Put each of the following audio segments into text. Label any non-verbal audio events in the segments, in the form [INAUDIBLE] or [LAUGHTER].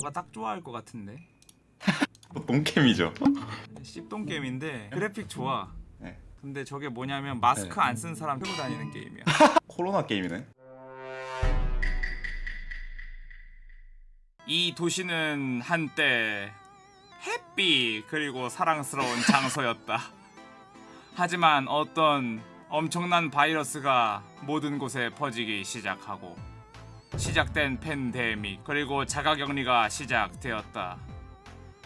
너가 딱 좋아할 것 같은데 [LAUGHS] 똥캠이죠. 씹동 게임인데 그래픽 좋아 네. 근데 저게 뭐냐면 마스크 네. 안쓴 사람 들고 다니는 게임이야 [LAUGHS] 코로나 게임이네. 이 도시는 한때 햇빛 그리고 사랑스러운 장소였다. [LAUGHS] 하지만 어떤 엄청난 바이러스가 모든 곳에 퍼지기 시작하고 시작된 팬데믹 그리고 자가격리가 시작되었다.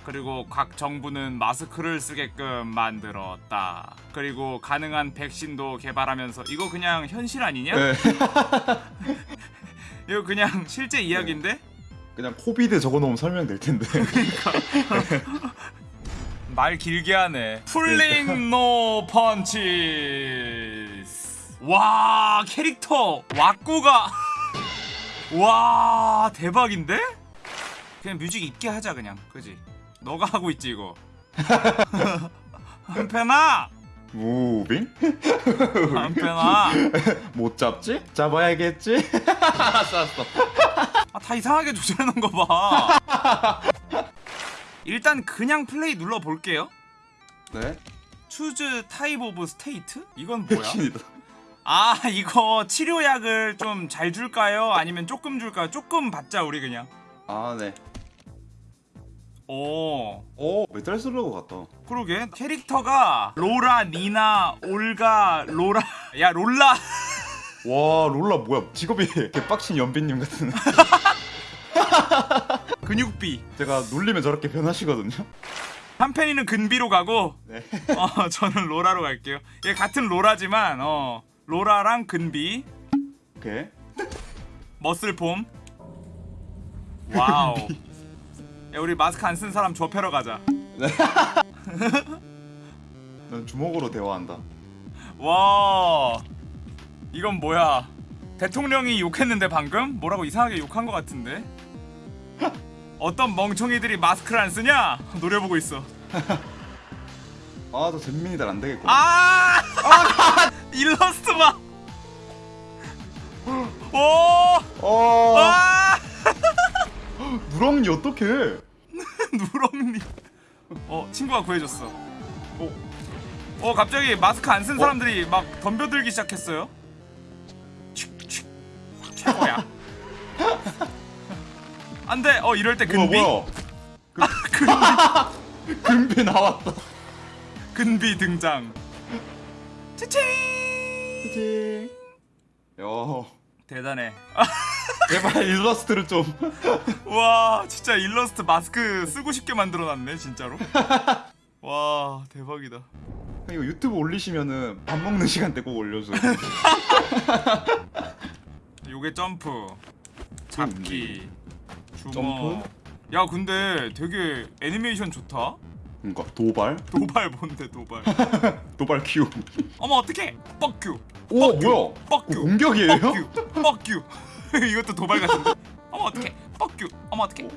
그리고 각 정부는 마스크를 쓰게끔 만들었다. 그리고 가능한 백신도 개발하면서 이거 그냥 현실 아니냐? 네. [LAUGHS] 이거 그냥 실제 이야기인데? 그냥 COVID 적어놓으면 설명될 텐데. [LAUGHS] 말 길게 하네. Pulling no punch. 와 캐릭터 왁구가 와 대박인데? 그냥 뮤직 있게 하자 그냥 그지? 너가 하고 있지 이거. [LAUGHS] 한펜아 moving? 한펜아 [LAUGHS] 못 잡지? 잡아야겠지? 알았어 [LAUGHS] 알았어. 아, 다 이상하게 조절해놓은 거 봐. 일단 그냥 플레이 눌러 볼게요. 네. Choose type of state? 이건 뭐야? 아 이거 치료약을 좀 잘 줄까요? 아니면 조금 줄까요? 조금 받자 우리 그냥 아 네. 오 오 Metal Slug 같다. 그러게 캐릭터가 로라, 니나, 올가, 로라 [LAUGHS] 야 롤라 [LAUGHS] 와 롤라 뭐야 직업이 개빡친 연빈님 같은. [LAUGHS] 근육비 제가 놀리면 저렇게 변하시거든요. 한펜이는 근비로 가고 네. 어 저는 로라로 갈게요 얘 같은 로라지만 어 로라랑 근비. 오케이. Muscle form 와우. 야 우리 마스크 안 쓴 사람 줘패러 가자. [LAUGHS] 난 주먹으로 대화한다. 와 이건 뭐야? 대통령이 욕했는데 방금? 뭐라고 이상하게 욕한 것 같은데? 어떤 멍청이들이 마스크를 안 쓰냐? 노려보고 있어 [LAUGHS] 아저 잼민이들 안 되겠고. 아 [LAUGHS] 일러스트 봐. [GASPS] 오, 어. 아, [LAUGHS] 누렁이 어떡해? [LAUGHS] 누렁니. 어, 친구가 구해줬어. 오, 어, 갑자기 마스크 안 쓴 사람들이 막 덤벼들기 시작했어요. 칙칙. 최고야. 안돼. 어, 이럴 때 근비. 뭐야 뭐야? 근비, 금비 나왔다. 근비 등장. 치칭. 그치. 야 대단해. 제발 일러스트를 좀. 와 진짜 일러스트 마스크 쓰고 싶게 만들어놨네 진짜로 와 대박이다 이거 유튜브 올리시면은 밥 먹는 시간 때 꼭 올려줘. [LAUGHS] 요게 점프 잡기 주먹 점프? 야 근데 되게 애니메이션 좋다 그러니까 도발, 도발 뭔데 도발 [LAUGHS] 도발 Q. 어머 어떡해 fuck you 오 뭐야? Fuck you 공격이에요? Fuck you fuck you [LAUGHS] 이것도 도발 같은데 어머 어떡해 fuck you 어머 어떡해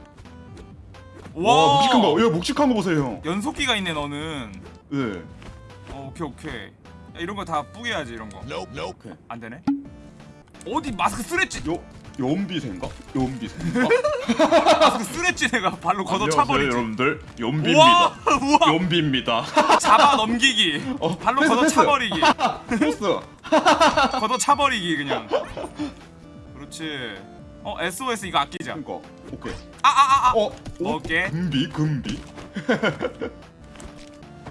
와 묵직한 거. 야 묵직한 거 보세요 형. 연속기가 있네 너는 네. 어, 오케이 오케이 야, 이런 거 다 뿌개야지 이런 거 오케이. 안 되네. 어디 마스크 쓰레지? 요 연비생가? 연비생가? [LAUGHS] 쓰레지 내가 발로 걷어 차버리지. 여러분들 연비입니다. 우와 연비입니다. 잡아 넘기기. [LAUGHS] 어, 발로 패스, 걷어 패스. 차버리기. 포스. [LAUGHS] 걷어 차버리기 그냥. 그렇지. 어 SOS 이거 아끼자. 그러니까 오케이. 아아아 아. 어. 오, 오케이. 금비 금비.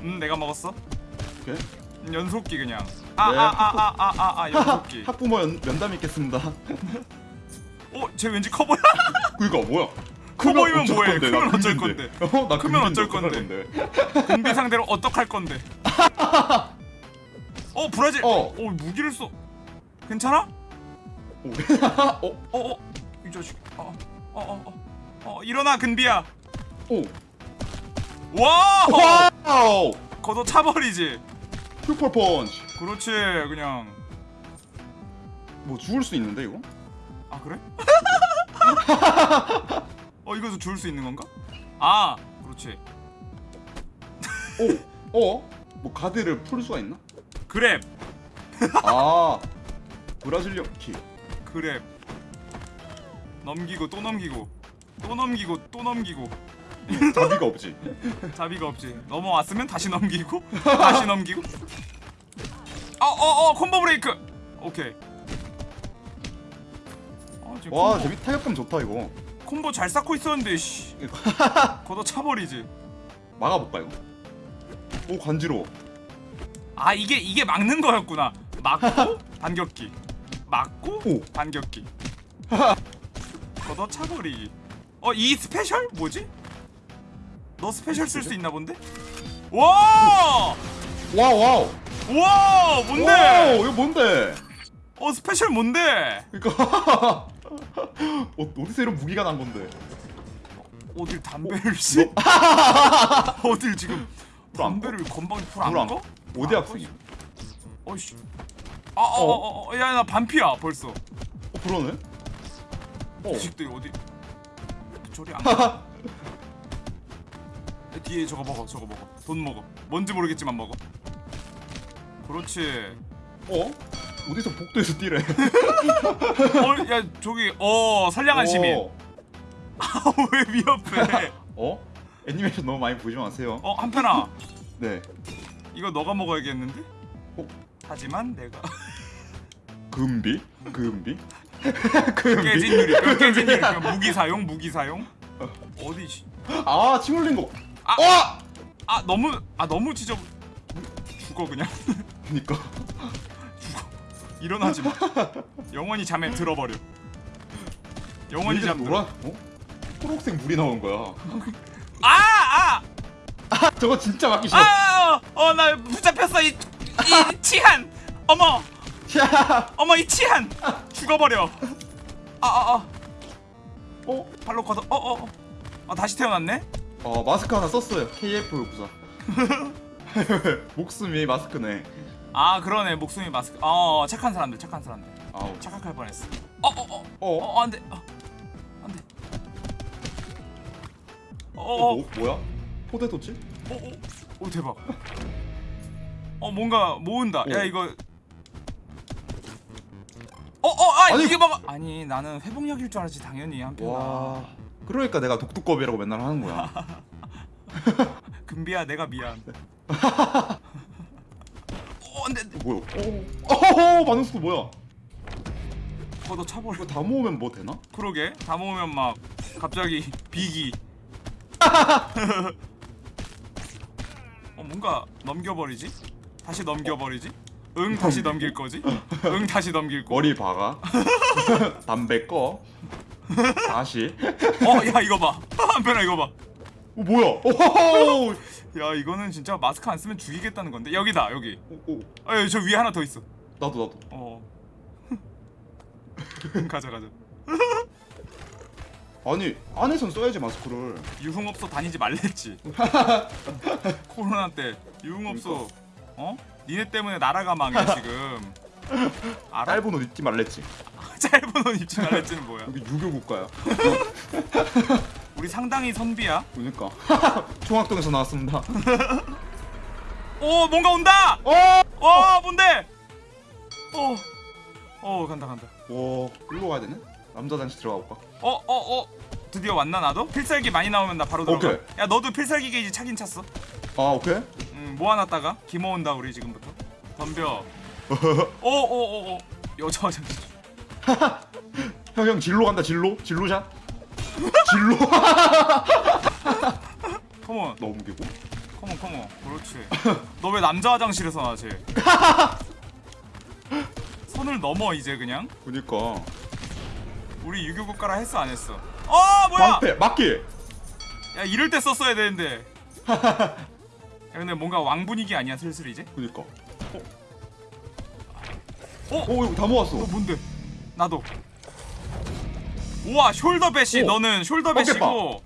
음 내가 먹었어. 오케이. 음, 연속기 그냥. 아아아아아아 연속기. 학부모 연, 면담 있겠습니다. 어 쟤 왠지 커 보여. [LAUGHS] 그니까 뭐야? [LAUGHS] 커 보이면 어쩔 뭐해? 건데, 크면 나 어쩔 금비인데. 어, 나 크면 어쩔 어떡할 [LAUGHS] 공비 상대로 어떡할 건데? 어 브라질. 어. 어 무기를 써. 괜찮아? 오. 어. 어어 이 자식 어어어 어 어, 일어나 근비야 오. 와 와우. 걷어 차버리지 슈퍼 펀치. 그렇지 그냥 뭐 죽을 수 있는데 이거? 아 그래? [LAUGHS] 어 이것도 줄수 있는 건가? 아 그렇지 오. 어? 뭐 가드를 풀 수가 있나? grab 아. Brazilian kick. Grab 넘기고 또 넘기고 또 넘기고 또 넘기고 자비가 없지. 자비가 없지 넘어왔으면 다시 넘기고 다시 넘기고 어어어 combo break 오케이 아, 지금 와 콤보, 재미 타격감 좋다 이거. 콤보 잘 쌓고 있었는데 씨 [LAUGHS] 걷어 차버리지 막아볼까 이거? 오 간지러워. 아 이게 이게 막는 거였구나 막고 [LAUGHS] 반격기 막고 오. 반격기 [LAUGHS] 걷어 차버리기 어 이 special 뭐지? 너 special 쓸 수 있나 본데? 와! 와 와우. 와 뭔데? 와우, 이거 뭔데? 어 special 뭔데? 그러니까 어, 어디서 이런 무기가 난 건데? 어딜 담배를 씨? [LAUGHS] 어딜 지금 담배를 불안 불안 꺼? 어디 아, 학생이? 어이씨 아 어 어 어 야 나 반피야 벌써 어 그러네. 어. 자식들 어디 저리 안 [LAUGHS] 가. 뒤에 저거 먹어 저거 먹어 돈 먹어 뭔지 모르겠지만 먹어 그렇지 어? 어디서 복도에서 뛰래? 어 야 저기 어 선량한 시민 어. 아왜 위협해 어? 애니메이션 너무 많이 보지 마세요. 어 한편아 네. 이거 너가 먹어야겠는데 어? 하지만 내가 [LAUGHS] 금비? 금비? [LAUGHS] 금비? 깨진 유리 [LAUGHS] 뼈 깨진 유리 뼈 무기 사용 무기 사용 어디 씨. 아, 침 흘린 거. 아! 와! 아 너무 아 너무 지저 죽어 그냥 그니까. 일어나지 마 영원히 잠에 들어버려 영원히 이제 잠 노란, 들어 어? 초록색 물이 나온 거야. 아 아아어나 저거 진짜 맞기 싫어. 아, 어, 나 붙잡혔어 이, 이 치한 어머 야! 어머 이 치한 죽어버려 아 아 아 어? 발로 걷어 어 어 아 다시 태어났네 어, 마스크 하나 썼어요. KF 부사. [LAUGHS] 목숨이 마스크네. 아 그러네 목숨이 마스크 어 착한 사람들 착한 사람들 아우. 착각할 뻔했어 어어어 어? 어 안돼 어, 안돼 어, 어어 뭐, 뭐야? 포테토치? 오, 오, 오 대박. 어 뭔가 모은다. 오. 야 이거. 어어 아 아니. 이게 봐봐. 아니 나는 회복약일 줄 알았지 당연히 한편. 와. 그러니까 내가 독두껍이라고 맨날 하는 거야. [LAUGHS] 금비야 내가 미안. [LAUGHS] 어 안돼 어, 뭐야? 어, 어, 반응 속도 뭐야? 걷어 차버려. 다 모으면 뭐 되나? 그러게 다 모으면 막 갑자기 비기. 어 뭔가 넘겨버리지? 다시 넘겨버리지? 응 다시 넘길 거지? 응 다시 넘길 거. 머리 박아. [LAUGHS] 담배 꺼. 다시. 어야 이거 봐. [LAUGHS] 한편아 이거 봐. 어, 뭐야? 오호호! 야 이거는 진짜 마스크 안 쓰면 죽이겠다는 건데 여기다 여기 오, 오, 아저 위에 하나 더 있어 나도 나도. 어 [LAUGHS] 가자 가자 [LAUGHS] 아니 안에선 써야지 마스크를. 유흥업소 다니지 말랬지 [LAUGHS] 코로나 때 유흥업소 어? 니네 때문에 나라가 망해 지금 알아? 짧은 옷 입지 말랬지. 짧은 옷 입지 말랬지는 뭐야 여기 유교 국가야. 우리 상당히 선비야 그러니까. [LAUGHS] 총학동에서 나왔습니다. 오 뭔가 온다 어! 와 뭔데 어, 어 간다 간다 와, 일로 가야 되네? 남자 단지 들어가 볼까? 어 어, 어. 드디어 왔나 나도? 필살기 많이 나오면 나 바로 들어가 오케이. 야 너도 필살기 게이지 차긴 찼어 아, 오케이. 음, 모아놨다가 기모은다 우리 지금부터 덤벼 [LAUGHS] 오오오오 여자 화장실 [LAUGHS] 형, 형 진로 간다. 진로. 진로샷. 진로. 컴온 넘기고. 컴온 컴온 그렇지 너 왜 남자 화장실에서 나지 [LAUGHS] 선을 넘어 이제 그냥 그니까. 우리 유교 국가라 했어 안 했어 어 뭐야 방패 맞기. 야 이럴 때 썼어야 되는데 [LAUGHS] 야 근데 뭔가 왕 분위기 아니야 슬슬 이제 그니까. 어? 어, 이거 다 모았어. 너 뭔데 나도 우와 shoulder bash 오. 너는 shoulder bash고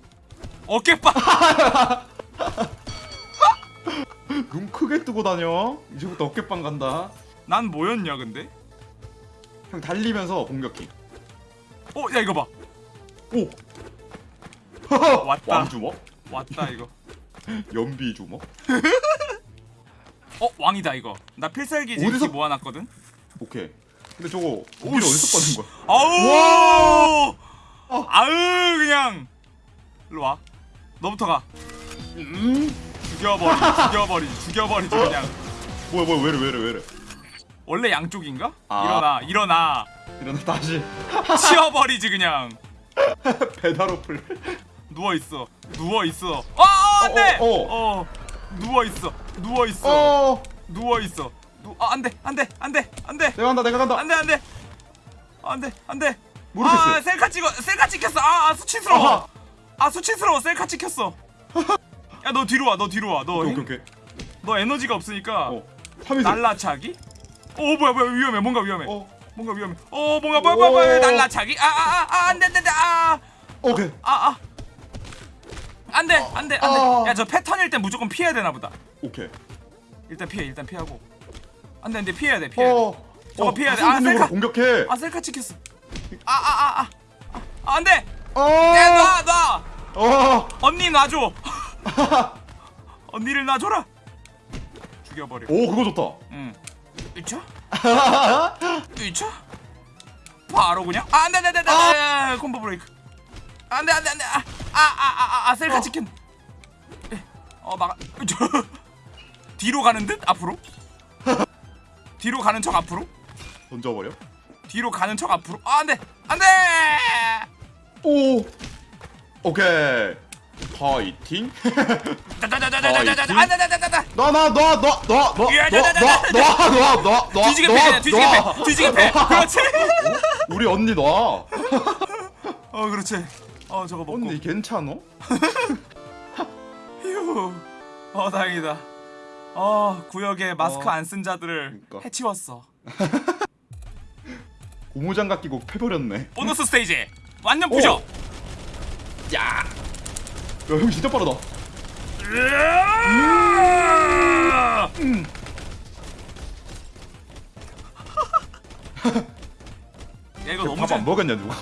어깨빵 [LAUGHS] 눈 크게 뜨고 다녀. 이제부터 어깨빵 간다. 난 뭐였냐 근데 형 달리면서 공격기. 어 야 이거 봐 오. [LAUGHS] 왔다. 왕주먹. 왔다 이거 [LAUGHS] 연비 주먹. 어 왕이다 이거 나 필살기 어디서- 지금 모아놨거든 오케이. 근데 저거 오, 우리 어디서 씨. 꺼낸 거야? 아우 어. 아으 그냥. 일로 와. 너부터 가. 음? 죽여버리 죽여버리 죽여버리지 그냥. 뭐야 뭐야 왜래 왜래 왜래? 원래 양쪽인가? 아. 일어나 일어나. 일어나 다시. [LAUGHS] 치워버리지 그냥. 배달 어플. 누워 있어. 누워 있어. 아 안돼! 어, 어, 어. 누워 있어. 누워 있어. 어. 누워 있어. 누 아 안돼 안돼 안돼 안돼. 내가 간다 내가 간다. 안돼 안돼. 안돼 안돼 모르겠어요. 아 셀카 찍어 셀카 찍혔어. 아, 아 수치스러워. 아하. 아 수치스러워. 셀카 찍혔어. 야 너 뒤로 와 너 뒤로 와 너 오케이 오케이 오케이. 너 에너지가 없으니까 어 3위세 날라차기? 어 뭐야 뭐야 위험해. 뭔가 위험해. 어. 뭔가 위험해. 어 뭔가 뭐야 뭐야 뭐야. 오. 날라차기? 아 아아 안돼 안 돼 아아아. 오케이. 아, 안 돼 안돼 어. 안돼. 야저 패턴일 땐 무조건 피해야 되나 보다. 오케이. 일단 피해 일단 피하고. 안 돼 안 돼. 피해야 돼 피해야 돼. 어 저거 피해야 돼. 아 아, 셀카. 공격해? 아 셀카 찍혔어 아아 아아. 아, 아, 안돼! 어. 야놔놔! 어. 언니 놔줘! [LAUGHS] 언니를 놔줘라! 죽여버려. 오 그거 좋다. 응. 이차 이차 [LAUGHS] 바로 그냥? 아, 안돼 안돼 안돼 콤보 브레이크. 안돼 안돼 안돼! 아아아아 셀카 어. 찍힌. 어 막아. 저 [LAUGHS] 뒤로 가는 듯? 앞으로? 뒤로 가는 척 앞으로? 던져버려 뒤로 가는 척 앞으로 아 안돼 안돼 오 오케이 파이팅 짜자자자자자자자 안돼 안돼 안돼 안돼 너너너너너너너너너너너 뒤지게 패 뒤지게 패 뒤지게 패 그렇지 우리 언니 너어 그렇지 어 저거 먹고 언니 괜찮어? 휴. 어 다행이다. 어 구역에 마스크 어, 안쓴 자들을 그러니까. 해치웠어. 고무장갑 끼고 패버렸네 보너스 stage 완전 부셔. 오. 야, 야형 진짜 빠르다! 음. [LAUGHS] 야 이거 너무 밥안재 먹었냐 누가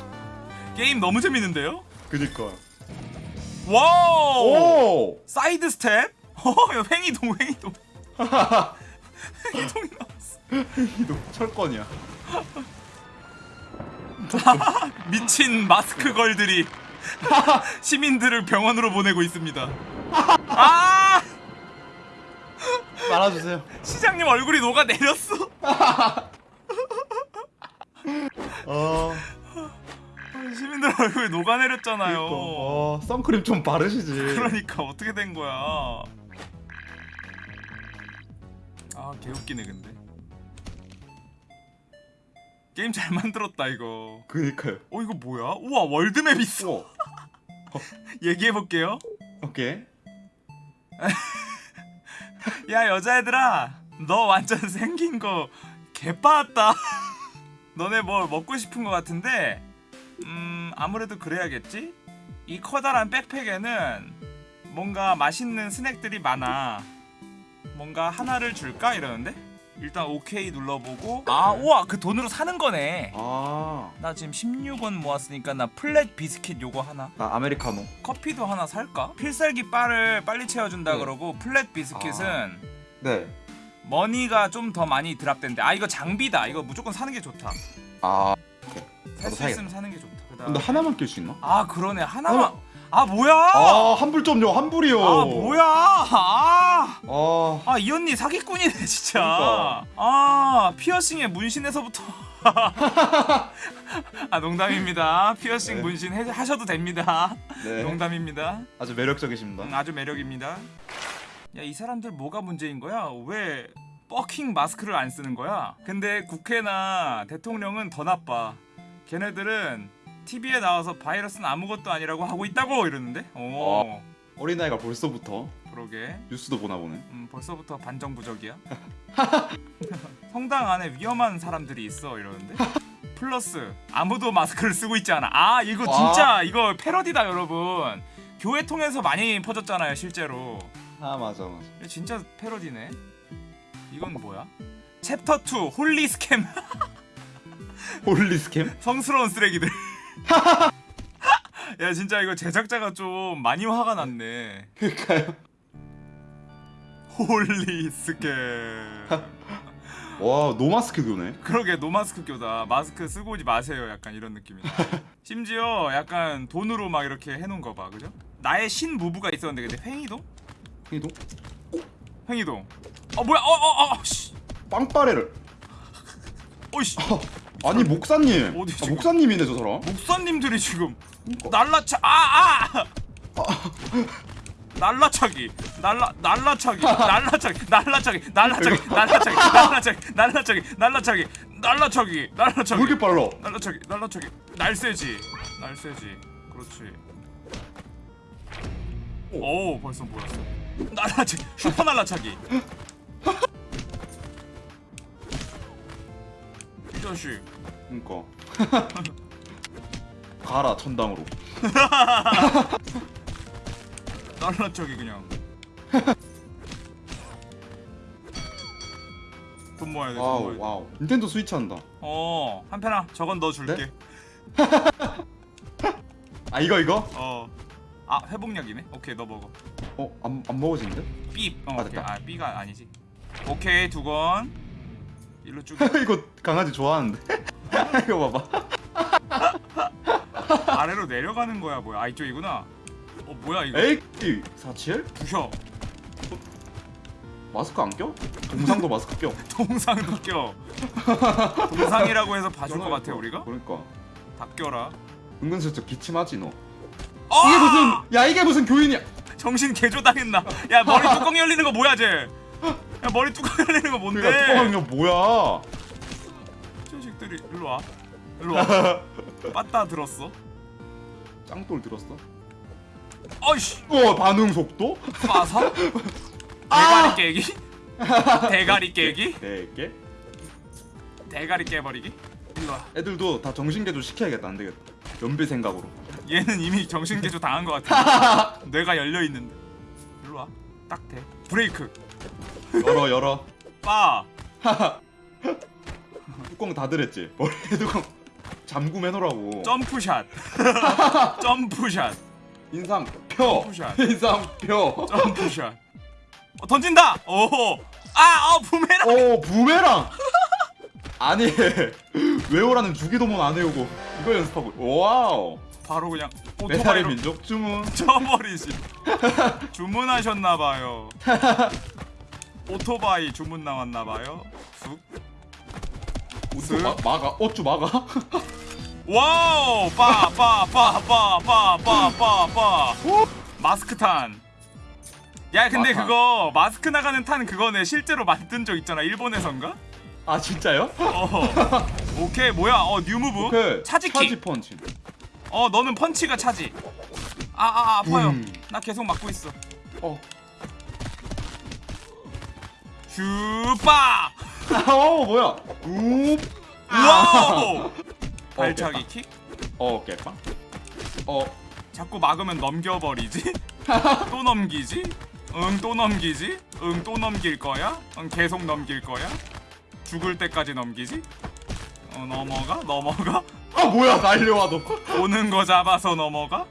게임 너무 재밌는데요? 그니까 와우. 오 side step? [LAUGHS] 어, 야, 횡이동 횡이동. [LAUGHS] 횡이동이 나왔어. 이도 철권이야 [LAUGHS] 미친 마스크 걸들이 [LAUGHS] 시민들을 병원으로 보내고 있습니다. 아! [LAUGHS] 말아주세요 시장님 얼굴이 녹아 내렸어. 어 시민들 얼굴이 녹아 내렸잖아요. 그니까 어 선크림 좀 바르시지 그러니까 어떻게 된 거야? 아 개웃기네 근데. 게임 잘 만들었다 이거. 그니까요 어 이거 뭐야? 우와 월드맵 있어. 오 [LAUGHS] 얘기해 볼게요. 오케이 [LAUGHS] 야 여자애들아, 너 완전 생긴 거 개빠았다. [LAUGHS] 너네 뭐 먹고 싶은 거 같은데, 음 아무래도 그래야겠지. 이 커다란 백팩에는 뭔가 맛있는 스낵들이 많아. 뭔가 하나를 줄까 이러는데 일단 오케이 눌러보고 아 우와 그 돈으로 사는 거네. 아나 나 지금 16원 모았으니까 나 flat biscuit 요거 하나. 아메리카노. 커피도 하나 살까? 필살기 바를 빨리 채워준다 네. 그러고 flat biscuit은 네. money가 좀 더 많이 drop된대. 아 이거 장비다. 이거 무조건 사는 게 좋다. 아. 살 나도 수 있으면 사는 게 좋다. 그다음 근데 하나만 낄 수 있나? 아 그러네. 하나만. 하나- 아 뭐야? 아 환불 좀요 환불이요. 아 뭐야? 아. 아. 아 이 언니 사기꾼이네 진짜. 그러니까. 아 피어싱에 문신에서부터. [LAUGHS] 아 농담입니다. 피어싱 네. 문신 해, 하셔도 됩니다. 네. 농담입니다. 아주 매력적이십니다. 음, 아주 매력입니다. 야 이 사람들 뭐가 문제인 거야? 왜 버킹 마스크를 안 쓰는 거야? 근데 국회나 대통령은 더 나빠. 걔네들은 TV에 나와서 바이러스는 아무것도 아니라고 하고 있다고 이러는데 오 어. 어린아이가 벌써부터 그러게 뉴스도 보나 보네 음, 벌써부터 반정부적이야. [LAUGHS] 성당 안에 위험한 사람들이 있어 이러는데. 플러스 아무도 마스크를 쓰고 있지 않아. 아 이거 와. 진짜 이거 패러디다 여러분. 교회 통해서 많이 퍼졌잖아요 실제로. 아 맞아 맞아 진짜 패러디네. 이건 뭐야? 챕터 2 holy scum [LAUGHS] holy scum? 성스러운 쓰레기들. [LAUGHS] 야 진짜 이거 제작자가 좀 많이 화가 났네. 그니까요. holy scum. [LAUGHS] 와 노마스크 교네. 그러게 노마스크 교다. 마스크 쓰고 오지 마세요. 약간 이런 느낌이다 [LAUGHS] 심지어 약간 돈으로 막 이렇게 해놓은 거봐 그죠? 나의 신무부가 있었는데 근데 횡이동? 이동? 횡이동. 어 뭐야? 어어어 씨. 빵빠레를 어이씨. 아니 목사님. 어디 아, 지금? 목사님이네 저 사람. 목사님들이 지금 그러니까. 날라차 아아! 날라차기. 날라 날라차기. [LAUGHS] 날라차기. 날라차기. 날라차기. 날라차기. 날라차기. 날라차기. 날라차기. 날라차기. 왜 날라차기. 이렇게 빨라? 날라차기. 날라차기. 날쌔지. 날쌔지. 그렇지. 오. 벌써 모였어. 날라차기. 슈퍼 날라차기 [LAUGHS] 이 자식. 그니까. 가라 천당으로. [LAUGHS] 날라차기 그냥. [LAUGHS] 돈 모아야 돼돈 와우 모아야 돼. 와우. 닌텐도 스위치 한다. 어 한편아 저건 너 줄게. [LAUGHS] 아 이거 이거? 어아 회복약이네? 오케이 너 먹어. 어안 안 먹어지는데? 삐. 어, 아, 오케이. 됐다. 아 B가 아니지. 오케이 두건 일로 쭉 [LAUGHS] 이거 강아지 좋아하는데? [LAUGHS] 이거 봐봐. 아래로 내려가는 거야 뭐야. 아 이쪽이구나. 어 뭐야 이거? 에이 47? 부셔. 마스크 안 껴? 동상도 마스크 껴. [LAUGHS] 동상도 껴. 동상이라고 해서 봐줄 것 같아 우리가? 그러니까. 다 껴라. 은근슬쩍 기침하지 너. 어! 이게 무슨 야 이게 무슨 교인이야. 정신 개조 당했나? 야 머리 뚜껑 열리는 거 뭐야 쟤 야 머리 뚜껑 열리는 거 뭔데? 그러니까 뚜껑이 거 뭐야? 자식들이 일로 와. 일로 와. [LAUGHS] 빠따 들었어? 짱돌 들었어? 어이씨! 어 반응 속도? 빠서 [LAUGHS] 대가리 깨기? [LAUGHS] 대가리 깨기? 네개? 대가리 깨버리기? 일로 와. 애들도 다 정신개조 시켜야겠다. 안 되겠다. 연비 생각으로. 얘는 이미 정신 개조 당한 것 같아. 뇌가 열려 있는데. 일로 와. 딱 돼. 브레이크 열어 열어. 빠. [LAUGHS] 뚜껑 다 들었지. 머리에 뚜껑 잠금 해놓으라고. jump shot. [LAUGHS] jump shot. 인상 펴. jump shot. 인상 펴. jump shot. 어, 던진다! 오호. 아어 부메랑. 오 부메랑. 아니 [LAUGHS] 외우라는 주기도문 안 외우고 이거 연습하고. 와우. 바로 그냥 메탈의 민족 주문. 쳐버리지. 주문하셨나봐요 오토바이 주문 나왔나봐요. 쑥. 우스 마, 막아 어쭈 막아 와우! 빠빠빠빠빠빠빠 마스크 탄 야 근데 맞아. 그거 마스크 나가는 탄 그거네. 실제로 만든 적 있잖아. 일본에선가? 아 진짜요? 어 [LAUGHS] 오케이 뭐야? 어 new move. charge kick. charge punch. 어 너는 punch가 charge. 아아 아, 아, 아 파요나 음. 계속 맞고 있어. 어. 슈빠 어 뭐야? 우 와우! 발차기 깼다. 킥어 깨빵 어. 자꾸 막으면 넘겨버리지? [LAUGHS] 또 넘기지? 응 또 넘기지? 응 또 넘길 거야? 응 계속 넘길 거야? 죽을 때까지 넘기지? 어 넘어가? 넘어가? 아 뭐야 날려와 너. 오는 거 잡아서 넘어가?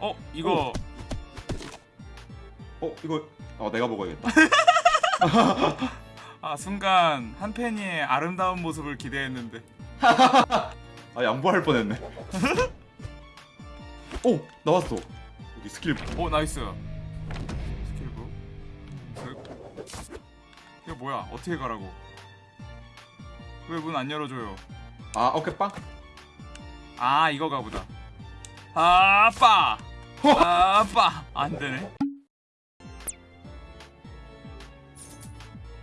어 이거 어 이거 어 내가 먹어야겠다. [LAUGHS] 아 순간 한 팬이의 아름다운 모습을 기대했는데. [LAUGHS] 아 양보할 뻔했네. [LAUGHS] 오 나왔어. 여기 스킬 오 nice. skill book. 슥. 이거 뭐야? 어떻게 가라고? 왜 문 안 열어줘요? 아 오케이 빵. 아 이거 가 보다 아빠! 아빠! 안 되네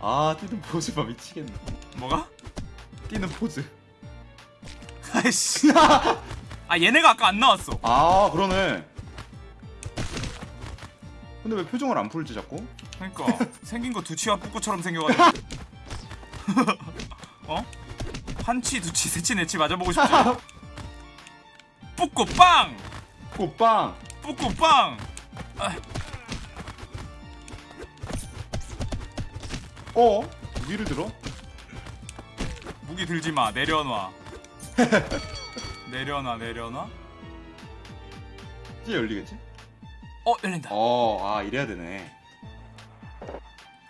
아 뛰는 포즈 봐 미치겠네. 뭐가? 뛰는 포즈. 아이씨. 아 얘네가 아까 안 나왔어. 아 그러네. 근데 왜 표정을 안 풀지 자꾸? 그러니까. [LAUGHS] 생긴 거 두치와 뿌꾸처럼 생겨가지고. [LAUGHS] 어? 한치 두치 세치 네치 맞아보고 싶지? 뿌꾸 빵! 꽃빵. 뿌꾸 빵 어? 위를 들어? 무기 들지 마 내려놔 [LAUGHS] 내려놔 내려놔 이제 열리겠지? 어 열린다 어아 이래야 되네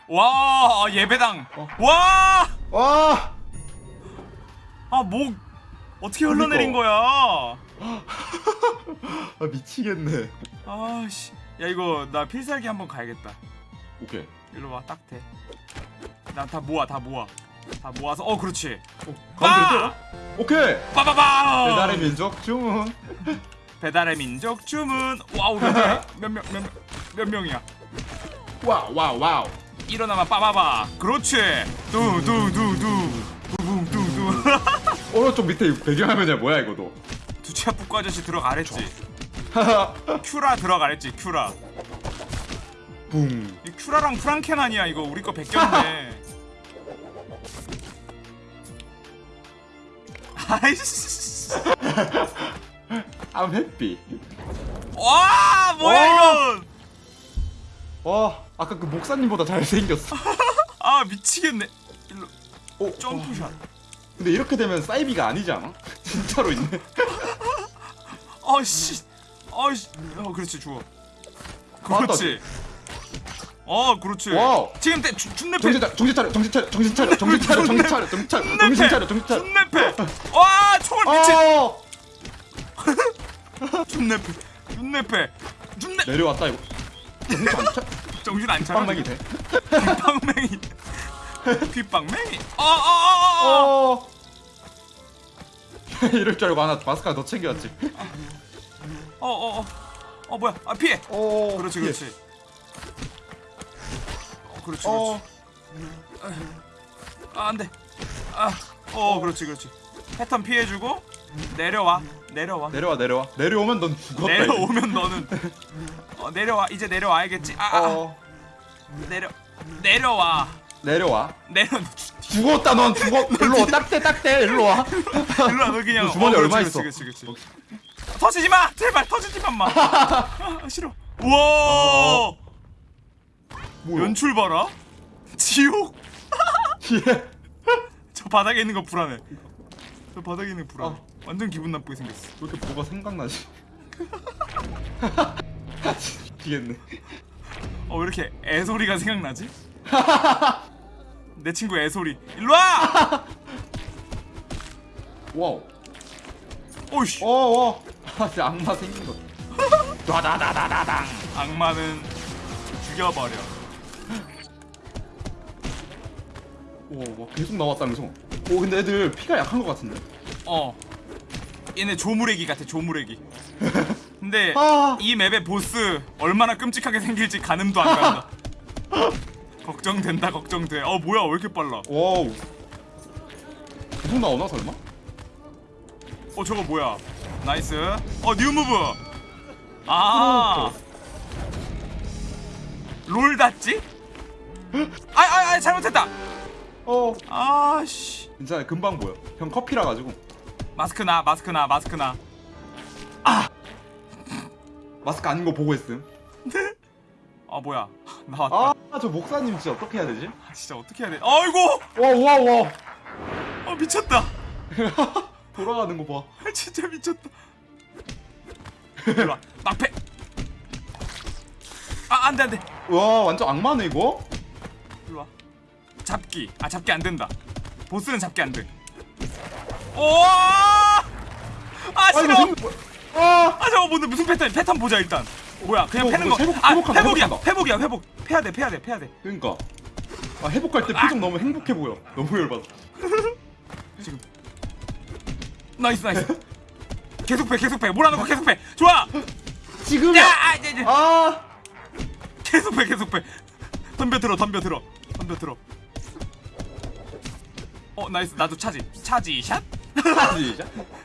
와 예배당 어. 와와 아 목 어떻게 흘러내린 거야? [LAUGHS] 아 미치겠네. 아씨 야 이거 나 필살기 한번 가야겠다 오케이. 일로 와 딱대 나다 모아 다 모아 다 모아서 어 그렇지 어, 가운데 아! 또? 오케이. 빠바바 배달의 민족 주문. 배달의 민족 주문 와우 몇명몇명 [LAUGHS] 몇 명이야 와우 와우 와우. 일어나면 빠바바 그렇지 뚜두두두 부붕 뚜두 [LAUGHS] 오른쪽 밑에 배경화면이 뭐야 이거도. 두치아 뿌꾸 아저씨 들어가랬지. [LAUGHS] 큐라 들어가랬지 큐라 붕. 이 큐라랑 프랑켄 아니야 이거 우리 거 베꼈네 아이씨 I'm happy. 와 뭐야 와! 이건 와 아까 그 목사님보다 잘 생겼어. [LAUGHS] 아 미치겠네 일로 오, jump shot 근데 이렇게 되면 사이비가 아니지 않아? [LAUGHS] 진짜로 있네. [LAUGHS] 아씨 아씨 어 그렇지 맞다. 그렇지 어 그렇지 와우. 지금 때 준내패 정신 정신 차려, 정신 차려, 정신 차려, 정신 차려, 정신 차려, 정신 차려, 정신 차려, 정신 차려. 준내패 와 총을 미친 어! 준내패 준내패 준내 내려왔다 이거. 정신 안 차. 정신 안 차려 빵망이 돼. 귓방맹이 귓방맹이 어어어어 어. [LAUGHS] 이럴 줄 알고 하나 마스크가 더 챙겨왔지. 어어 어 어 뭐야 아 피해 어. 그렇지 예. 그렇지 어 그렇지 어. 그렇지 아 안 돼 아어 그렇지 그렇지 패턴 피해주고 내려와 내려와 내려와 내려와. 내려오면 넌 죽었다. 이제. 내려오면 너는 어 내려와 이제 내려와야겠지 아, 아 어. 내려 내려와 내려와. 내려 죽었다 넌 죽어. [LAUGHS] 일로 와. 딱대 딱대 일로 와. 일로 와 너 그냥 너 주머니 어, 얼마 그렇지, 있어? 그렇지 그렇지 그렇지 터지지 마 제발 터지지만 마 [LAUGHS] 아, 싫어 우와 뭐야? 연출 봐라 지옥 예. [LAUGHS] 저 바닥에 있는 거 불안해 저 바닥에 있는 거 불안해 어. 완전 기분 나쁘게 생겼어 왜 이렇게 뭐가 생각나지? [LAUGHS] 미치겠네. 어왜 이렇게 애소리가 생각나지? [LAUGHS] 내 친구 애소리 일로와! 와우. 오이씨 어, 와. 아, 진짜 악마 생긴 거. 다다다다다당. 악마는 죽여버려 와, 와, 계속 나왔다면서. 오, 근데 애들 피가 약한 것 같은데. 어 얘네 조무래기 같아 조무래기 [LAUGHS] 근데 아. 이 맵의 보스 얼마나 끔찍하게 생길지 가늠도 안 간다 [LAUGHS] 걱정된다 걱정돼 어 뭐야 왜 이렇게 빨라 와우. 계속 나오나 설마? 어 저거 뭐야 nice 어 new move 아 roll dodge? 아 아 아 [LAUGHS] 잘못했다 어. 아씨 괜찮아, 금방 보여. 형 커피라 가지고. 마스크 나 마스크 나 마스크 나 마스크 아닌 거 보고 있음. 아 뭐야 [LAUGHS] 나왔다 아, 저 목사님 진짜 어떻게 해야 되지? 아, 진짜 어떻게 해야 돼 아이고 와, 와, 와. 어 미쳤다 [LAUGHS] 돌아가는 거 봐. 아, 진짜 미쳤다 일로와 막패 아 안돼 안돼 와, 완전 악마네 이거. 잡기. 아 잡기 안 된다. 보스는 잡기 안돼. 오아 아, 싫어. 아, 아 저거 뭔데? 무슨 패턴 패턴 보자 일단. 뭐야 그냥 어, 패는 뭐거 회복- 아 회복이야. 회복이야 회복. 패야 돼 패야 돼 패야 돼. 그러니까. 아, 회복할 때 표정 너무 행복해 보여. 너무 열받아. [LAUGHS] 지금. nice nice. 계속 패 계속 패. 몰아넣고 계속 패. 좋아! 지금이야. 야 이제 이제. 아. 계속 패 계속 패. 덤벼 들어 덤벼 들어. 덤벼 들어 어 nice 나도 charge charge shot.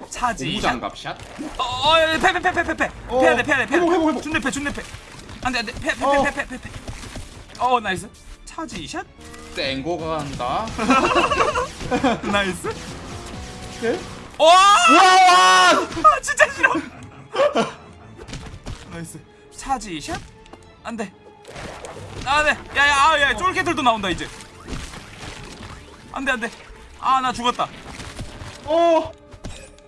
charge shot [LAUGHS] 고무장갑 샷. 어패패패패패패 어, 패야 돼 패야 돼 패야 회복, 회복, 패 준내 패 안돼 안돼 어. 패패패패패패패어 nice charge shot 땡고 간다. [LAUGHS] nice 네? 와 와! 아, 진짜 싫어. [LAUGHS] nice. charge shot. 안 돼. 아, 네. 야, 야, 아, 야, 쫄개들도 나온다 이제. 안 돼, 안 돼. 아, 나 죽었다. 어.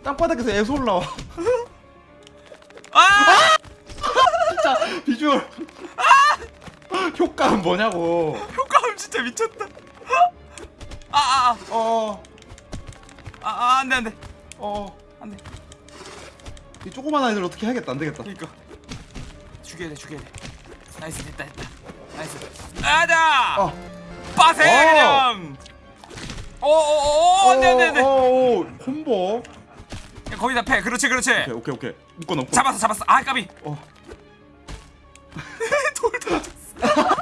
땅바닥에서 애소 올라와. 아! 진짜 비주얼. 효과음 뭐냐고. 효과음 진짜 미쳤다. 아, 아, 어. 아, 아, 아, 안 돼, 안 돼. 어. 안 돼. 이 조그만 아이들 어떻게 해야겠다 안 되겠다 그러니까 죽여야 돼 죽여야 돼 nice 됐다 됐다 nice 아자 아 빠세 어. 그냥 오오오 안돼 안돼 안돼. 오, 오, 콤보. 거기다 패. 그렇지 그렇지. 오케이 오케이 오케이. 묶어 놓고 잡았어 잡았어. 아 까비. 어. [LAUGHS] 돌 던졌어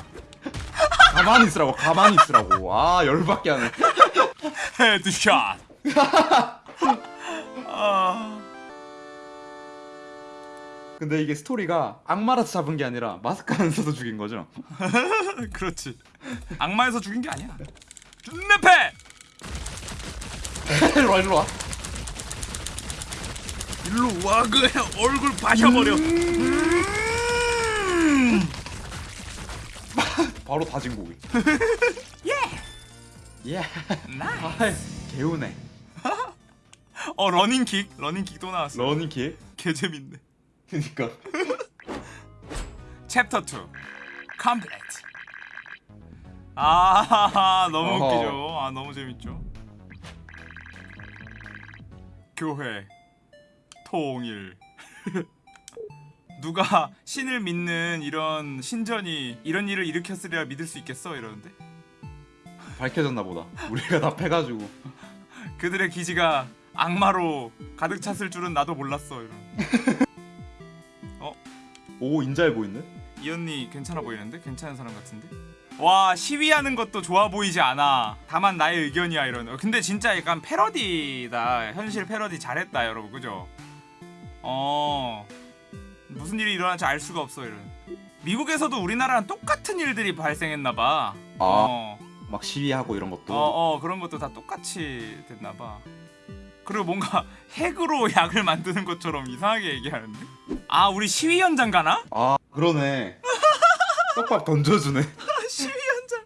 가만히 있으라고 가만히 있으라고. 아 열받게 하네. headshot. 아 [LAUGHS] 근데 이게 스토리가 악마라서 잡은 게 아니라 마스크 안 써서 죽인 거죠? [LAUGHS] 그렇지. 악마여서 죽인 게 아니야. 준내 패 [LAUGHS] 일로 와 일로 와. 일로 와 그냥 얼굴 바셔버려. [LAUGHS] 바로 다진 고기. [LAUGHS] 예. 예. nice. 개웃네 어 running kick? running kick 또 나왔어. running kick? 개 재밌네. 그니까. 챕터 2 complete 아 너무 어허. 웃기죠 아 너무 재밌죠? 교회 통일. [LAUGHS] 누가 신을 믿는 이런 신전이 이런 일을 일으켰으리라 믿을 수 있겠어? 이러는데? 밝혀졌나 보다. 우리가 다 패가지고. [LAUGHS] 그들의 기지가 악마로 가득 찼을 줄은 나도 몰랐어 이런 [LAUGHS] 오 인자해 보이네 이 언니 괜찮아 보이는데? 괜찮은 사람 같은데? 와 시위하는 것도 좋아 보이지 않아. 다만 나의 의견이야 이런 어, 근데 진짜 약간 패러디다. 현실 패러디 잘했다 여러분. 그죠? 어. 무슨 일이 일어날지 알 수가 없어 이런. 미국에서도 우리나라랑 똑같은 일들이 발생했나봐. 어, 막 시위하고 이런 것도? 어, 어. 그런 것도 다 똑같이 됐나봐. 그리고 뭔가 [LAUGHS] 핵으로 약을 만드는 것처럼 이상하게 얘기하는데? 아 우리 시위 현장 가나? 아 그러네. [LAUGHS] 떡밥 던져주네 시위 현장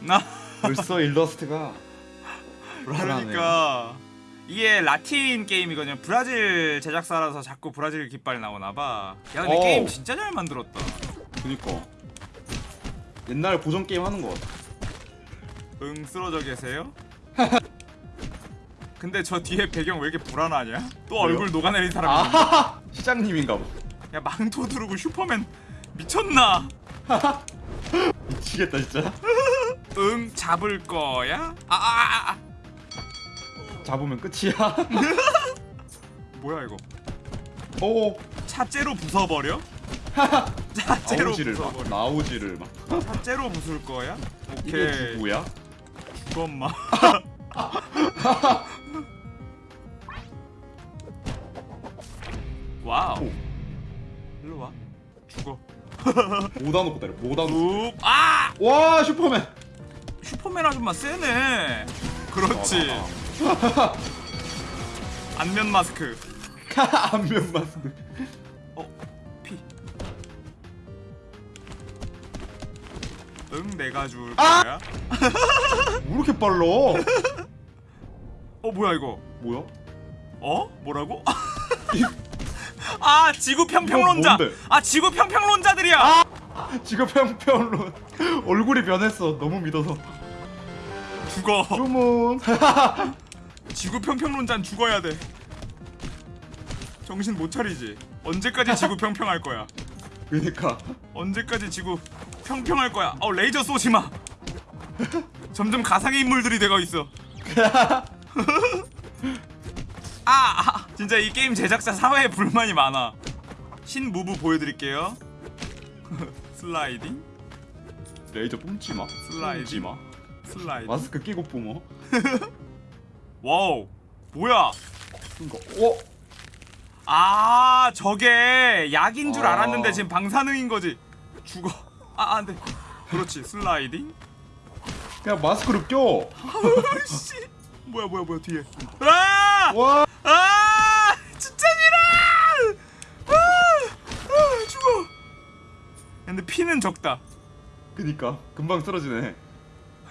나 벌써 일러스트가. 그러니까 이게 라틴 게임이거든요. 브라질 제작사라서 자꾸 브라질 깃발이 나오나 봐. 야 근데 어우. 게임 진짜 잘 만들었다. 그니까 옛날 고전 게임 하는 거 같아 응 쓰러져 계세요? [LAUGHS] 근데 저 뒤에 배경 왜 이렇게 불안하냐? 또 왜요? 얼굴 녹아내린 사람이. 아 시장님인가 봐 야 망토 두르고 슈퍼맨 미쳤나? [LAUGHS] [LAUGHS] 미치겠다 진짜 [LAUGHS] 응 잡을 거야? 아아아 아, 아. 잡으면 끝이야 [LAUGHS] 뭐야 이거? 오 차째로 부숴버려? 차째로 나오지를 막 부숴버려. 나오지를 막 차째로 부술 거야? 이게 오케이. 누구야? 죽엄마. 와우. 오. 죽어. [LAUGHS] 모다 놓고 때려 모다 놓고 우. 아! 와 슈퍼맨 슈퍼맨 아줌마 세네. 그렇지. [LAUGHS] 안면 마스크. [LAUGHS] 안면 마스크 어. 피. 응, 내가 줄 아! 거야. 왜 이렇게 빨라 어, 뭐야 이거? 뭐야? 어? 뭐라고? 아, 지구 평평론자. 아, 지구 평평론자들이야. 지금 평평론 [LAUGHS] 얼굴이 변했어 너무 믿어서 죽어. 주문 [LAUGHS] 지구 평평론자는 죽어야 돼. 정신 못 차리지. 언제까지 지구 평평할 거야? [LAUGHS] 그니까 언제까지 지구 평평할 거야? 어 레이저 쏘지 마. 점점 가상의 인물들이 되고 있어. 아, 아, 진짜 이 게임 제작자 사회에 불만이 많아. 신 move 보여드릴게요. [LAUGHS] 슬라이딩, 레이저 뿜지 마 슬라이드. 뿜지 마 슬라이딩. 마스크 끼고 뿜어 [LAUGHS] 와우, 뭐야? 어? 아 저게 약인 줄 아. 알았는데 지금 방사능인 거지 죽어 아 안돼 그렇지 슬라이딩 그냥 마스크를 껴 [LAUGHS] 씨 뭐야 뭐야 뭐야 뒤에 아! 와 아 진짜 싫어 아! 아 죽어! 근데 피는 적다. 그니까 금방 쓰러지네.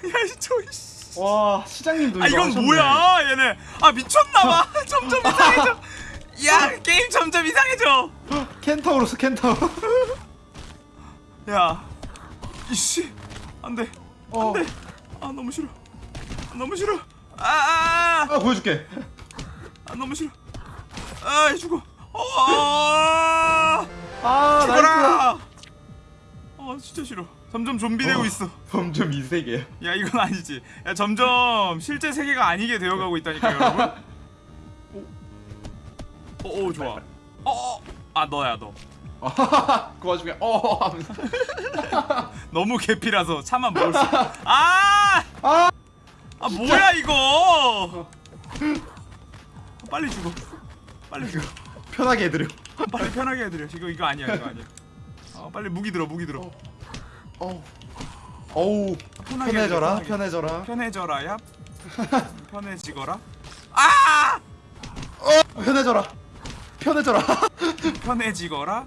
야저씨. 와 시장님도 아 이건 하셨네. 뭐야? 얘네. 아 미쳤나봐. [LAUGHS] 점점 이상해져. 야 게임 점점 이상해져. 켄타우로스 켄타우. [LAUGHS] 야 이씨. 안돼. 어. 안돼. 아 너무 싫어. 너무 싫어. 아아 아, 아 보여줄게 아, 너무 싫어 아 죽어 어, 아 나이스 죽어라. 어 진짜 싫어. 점점 좀비 되고 어. 있어. 점점 이 세계 야 이건 아니지. 야 점점 실제 세계가 아니게 되어가고 있다니까 여러분. 오, 오, 오 좋아. 어, 어, 아 너야 너. 그 와중에 어 [LAUGHS] 너무 개피라서 차만 먹을 수. 아, 아아 뭐야 이거? 빨리 죽어. 빨리 죽어. 편하게 해드려 [LAUGHS] 빨리 편하게 해드려. 이거 이거 아니야 이거 아니야. 어 빨리 무기 들어 무기 들어. 어 어우 편하게 편해져라 편하게. 편해져라 편해져라 야. [LAUGHS] 편해지거라. 아! 어 편해져라 편해져라 [LAUGHS] 편해지거라.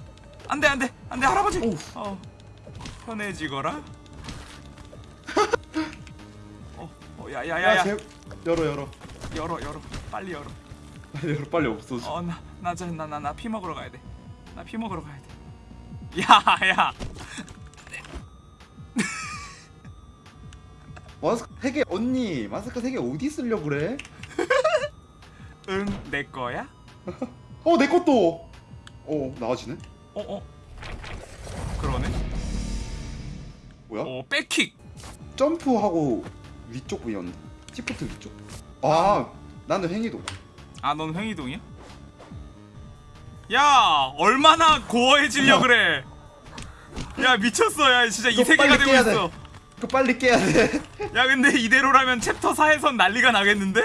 안돼 안돼 안돼 할아버지. 오우. 어. 편해지거라. 어, 어 야야야야. 야, 제... 열어 열어 열어 열어. 빨리 열어. 열어 [LAUGHS] 빨리 없어져 어나나나나나피 먹으러 가야 돼. 나 피 먹으러 가야 돼. 야 야. [LAUGHS] 마스크 3개 언니 마스크 3개 어디 쓰려고 그래? [LAUGHS] 응 내 거야? 어 내 것도 어 나아지네 어 어. 그러네. 뭐야? 어 백킥. 점프하고 위쪽 부위였는데 시프트 위쪽 아 나는 횡이도 아 넌 횡이동이야? 야 얼마나 고어해지려 그래. 야 미쳤어 야 진짜 이 이거 세계가 되고 있어. 이거 빨리 깨야 돼야 근데 이대로라면 챕터 4에선 난리가 나겠는데?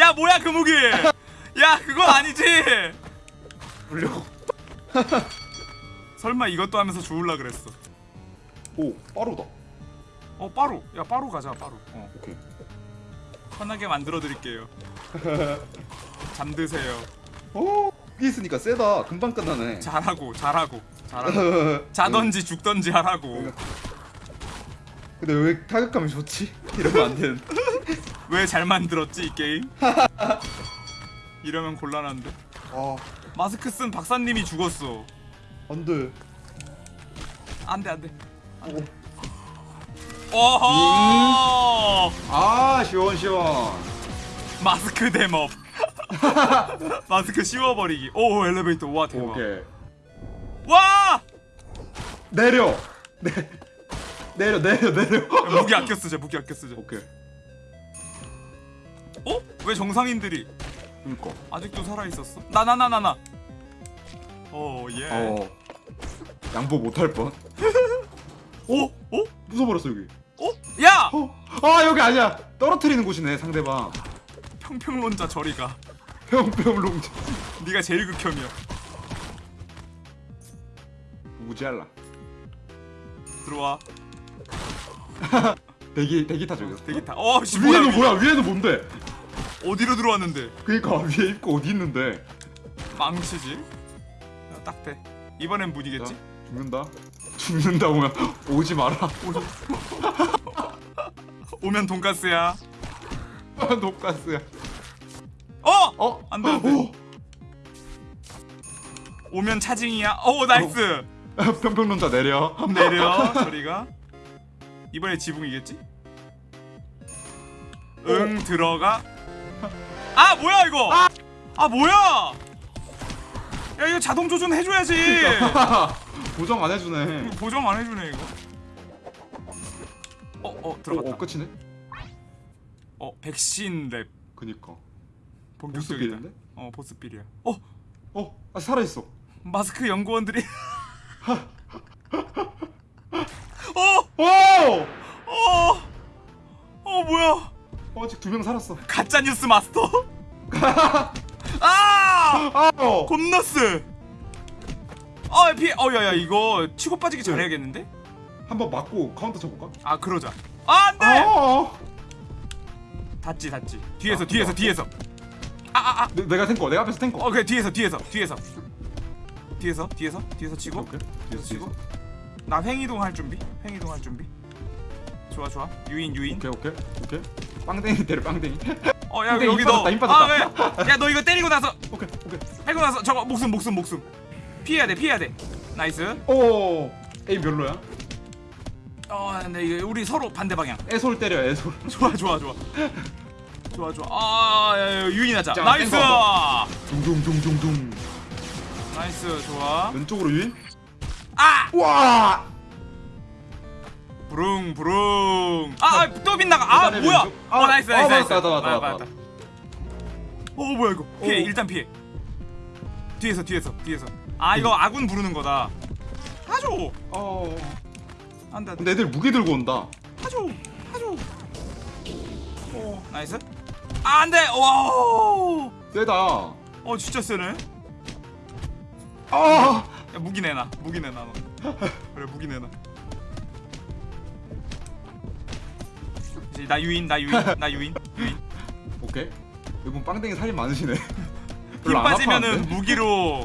야 뭐야 그 무기? 야 그거 아니지? 물려고 설마 이것도 하면서 죽을라 그랬어? 오 빠르다 어 빠루 야 빠루 가자 빠루 어 오케이 편하게 만들어 드릴게요. [LAUGHS] 잠드세요. 오 여기 있으니까 세다. 금방 끝나네. 잘하고 잘하고 잘하고. [LAUGHS] 자던지 죽던지 하라고. 근데 왜 타격감이 좋지? 이러면 안 되는데. [LAUGHS] 왜잘 만들었지 이 게임? 이러면 곤란한데. 아. 마스크 쓴 박사님이 죽었어. 안돼. 안돼 안돼. 오. 어허! 아 시원시원. 마스크 대업 [LAUGHS] 마스크 씌워버리기. 오 엘리베이터. 와 대박. 오케이. 와! 내려. 내 내려 내려 내려. 야, 무기 아껴 쓰자 무기 아껴 쓰자. 오케이. 어? 왜 정상인들이 그니까. 아직도 살아있었어? 나 나 나 나나. 오예. 어. 양보 못할 뻔 [LAUGHS] 오? 오? 부숴버렸어 여기. 오? 야! 어? 아 여기 아니야. 떨어뜨리는 곳이네 상대방. 평평론자 저리가. 평평롱 네가 제일 극혐이야. 무지할라. 들어와. [LAUGHS] 대기 대기 타 저기서 대기 타. 어씨 뭐야 위에는 위- 뭐야 위에는 뭔데? 어디로 들어왔는데? 그니까 위에 입고 어디 있는데? 망치지? 야, 딱대 이번엔? 자, 죽는다 죽는다 오면 오지 마라. 오면 돈가스야. [LAUGHS] 독가스야. 어! 어? 안 돼, 안 돼. 오! 오면 차징이야. 오 나이스. [LAUGHS] 평평론자 내려. 내려 저리가. 이번에 지붕이겠지? 응 들어가. 아 뭐야 이거? 아 뭐야? 야 이거 자동 조준 해줘야지 [LAUGHS] 보정 안 해주네. 보정 안 해주네 이거. 어어 어, 들어갔다. 어 끝이네? 어 백신 랩. 그니까. 본격적이다. 보스빌인데? 어 보스빌이야. 어 어? 아 살아있어. 마스크 연구원들이. [LAUGHS] 어! 오! 어! 어 뭐야? 어, 아직 두 명 살았어. 가짜 뉴스 마스터? [LAUGHS] 아! 아우 곰너스 아 피.. 어야야 이거 치고 빠지기 잘해야겠는데? 한번 맞고 카운터 쳐볼까? 아 그러자. 아 안돼! 아! 닿지 닿지. 뒤에서 아, 뒤에서 아, 뒤에서. 아아아. 내, 내가 탱커 내가 앞에서 탱커 어 그래 뒤에서 뒤에서 뒤에서. 뒤에서 뒤에서 뒤에서 치고 오케이. 뒤에서 뒤에서 치고. 뒤에서. 나 횡이동 할 준비 횡이동 할 준비. 좋아 좋아. 유인 유인. 오케이 오케이 오케이. 빵댕이 때려 빵댕이. [LAUGHS] 어야 여기 힘너 빠졌다, 힘 빠졌다. 아, 왜? 야너 이거 때리고 나서. 오케이 오케이. 해고 나서 저거 목숨 목숨 목숨 피해야 돼 피해야 돼. nice. 오 aim 별로야? 어 근데 이거 우리 서로 반대 방향. 애솔 때려 애솔. [LAUGHS] 좋아 좋아 좋아. 좋아 좋아. 아 유인하자 자, nice. 둥둥둥둥둥. nice 좋아. 왼쪽으로 유인. 아! 와. 부릉 부릉. 아또 빗나가. 아 뭐야? 왼쪽. 어 아, nice 아, nice. nice 맞다, 맞다, 맞아, 맞다. 맞다. 어 뭐야 이거? 피해 어. 일단 피해. 뒤에서 뒤에서 뒤에서 아 이거 아군 부르는 거다 하죠 어. 안돼 근데 애들 무기 들고 온다. 하죠 하죠 어 nice 아 안돼 와어 세다. 어, 진짜 세네 아. 야 무기 내놔 무기 내놔 너 그래 무기 내놔 나 유인 나 유인 나 유인 유인 오케이. 이분 빵댕이 살이 많으시네. 힘 빠지면은? 무기로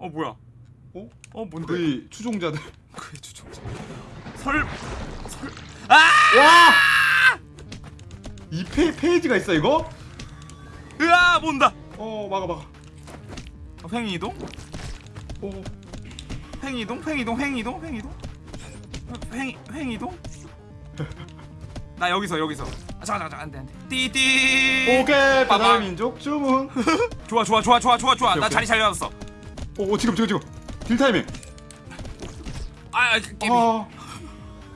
어 뭐야? 어? 어 뭔데? 그의 추종자들. [LAUGHS] 그의 추종자. 설. 설. 아! 아! 와! 이 페, 페이지가 있어 이거? 으아 뭔다. 어 막아 막아. 어, 횡이동? 오. 횡이동 횡이동 횡이동 횡이동. 횡 횡이동? 나 여기서 여기서. 아, 잠깐 잠깐 안돼 안돼. 띠띠. 오케이 바다 민족 주문. [LAUGHS] 좋아 좋아 좋아 좋아 좋아 좋아. 나 자리 잘 잡았어. 오 지금 지금 지금. deal 타이밍. 아 아, 깨비 아.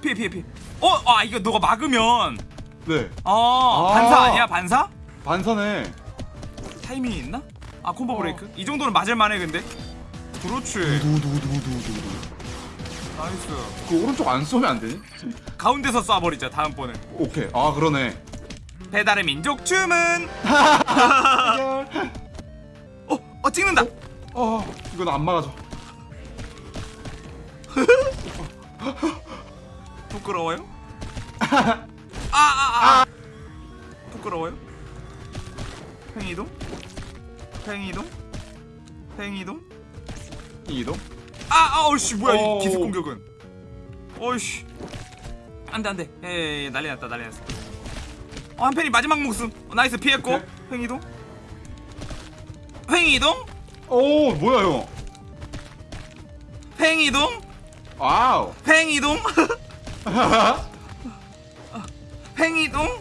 피해 피해 피해 어 아 이거 너가 막으면 네. 아 아. 반사 아니야 반사 반사네. 타이밍이 있나 아 콤보 어. 브레이크 이 정도는 맞을 만해 근데 그렇지 두두두두두두. nice 그 오른쪽 안 쏘면 안 되니? 가운데서 쏴버리자 다음번에 오케이. 아 그러네. 배달의 민족 주문. [LAUGHS] 어, 어 찍는다 어 이건 안 막아줘. [LAUGHS] 부끄러워요? 아아아 [LAUGHS] 아, 아. 부끄러워요? 팽이동? 팽이동? 팽이동? 이동. 아, 아 어이씨 뭐야 오. 이 기습 공격은 어이씨 안돼 안돼 예, 예 난리 났다 난리 났어 어 한편이 마지막 목숨 어, nice 피했고. 팽이동? 팽이동? 오 뭐야 [LAUGHS] 이거? 팽이동? 와우. 팽이동? 팽이동?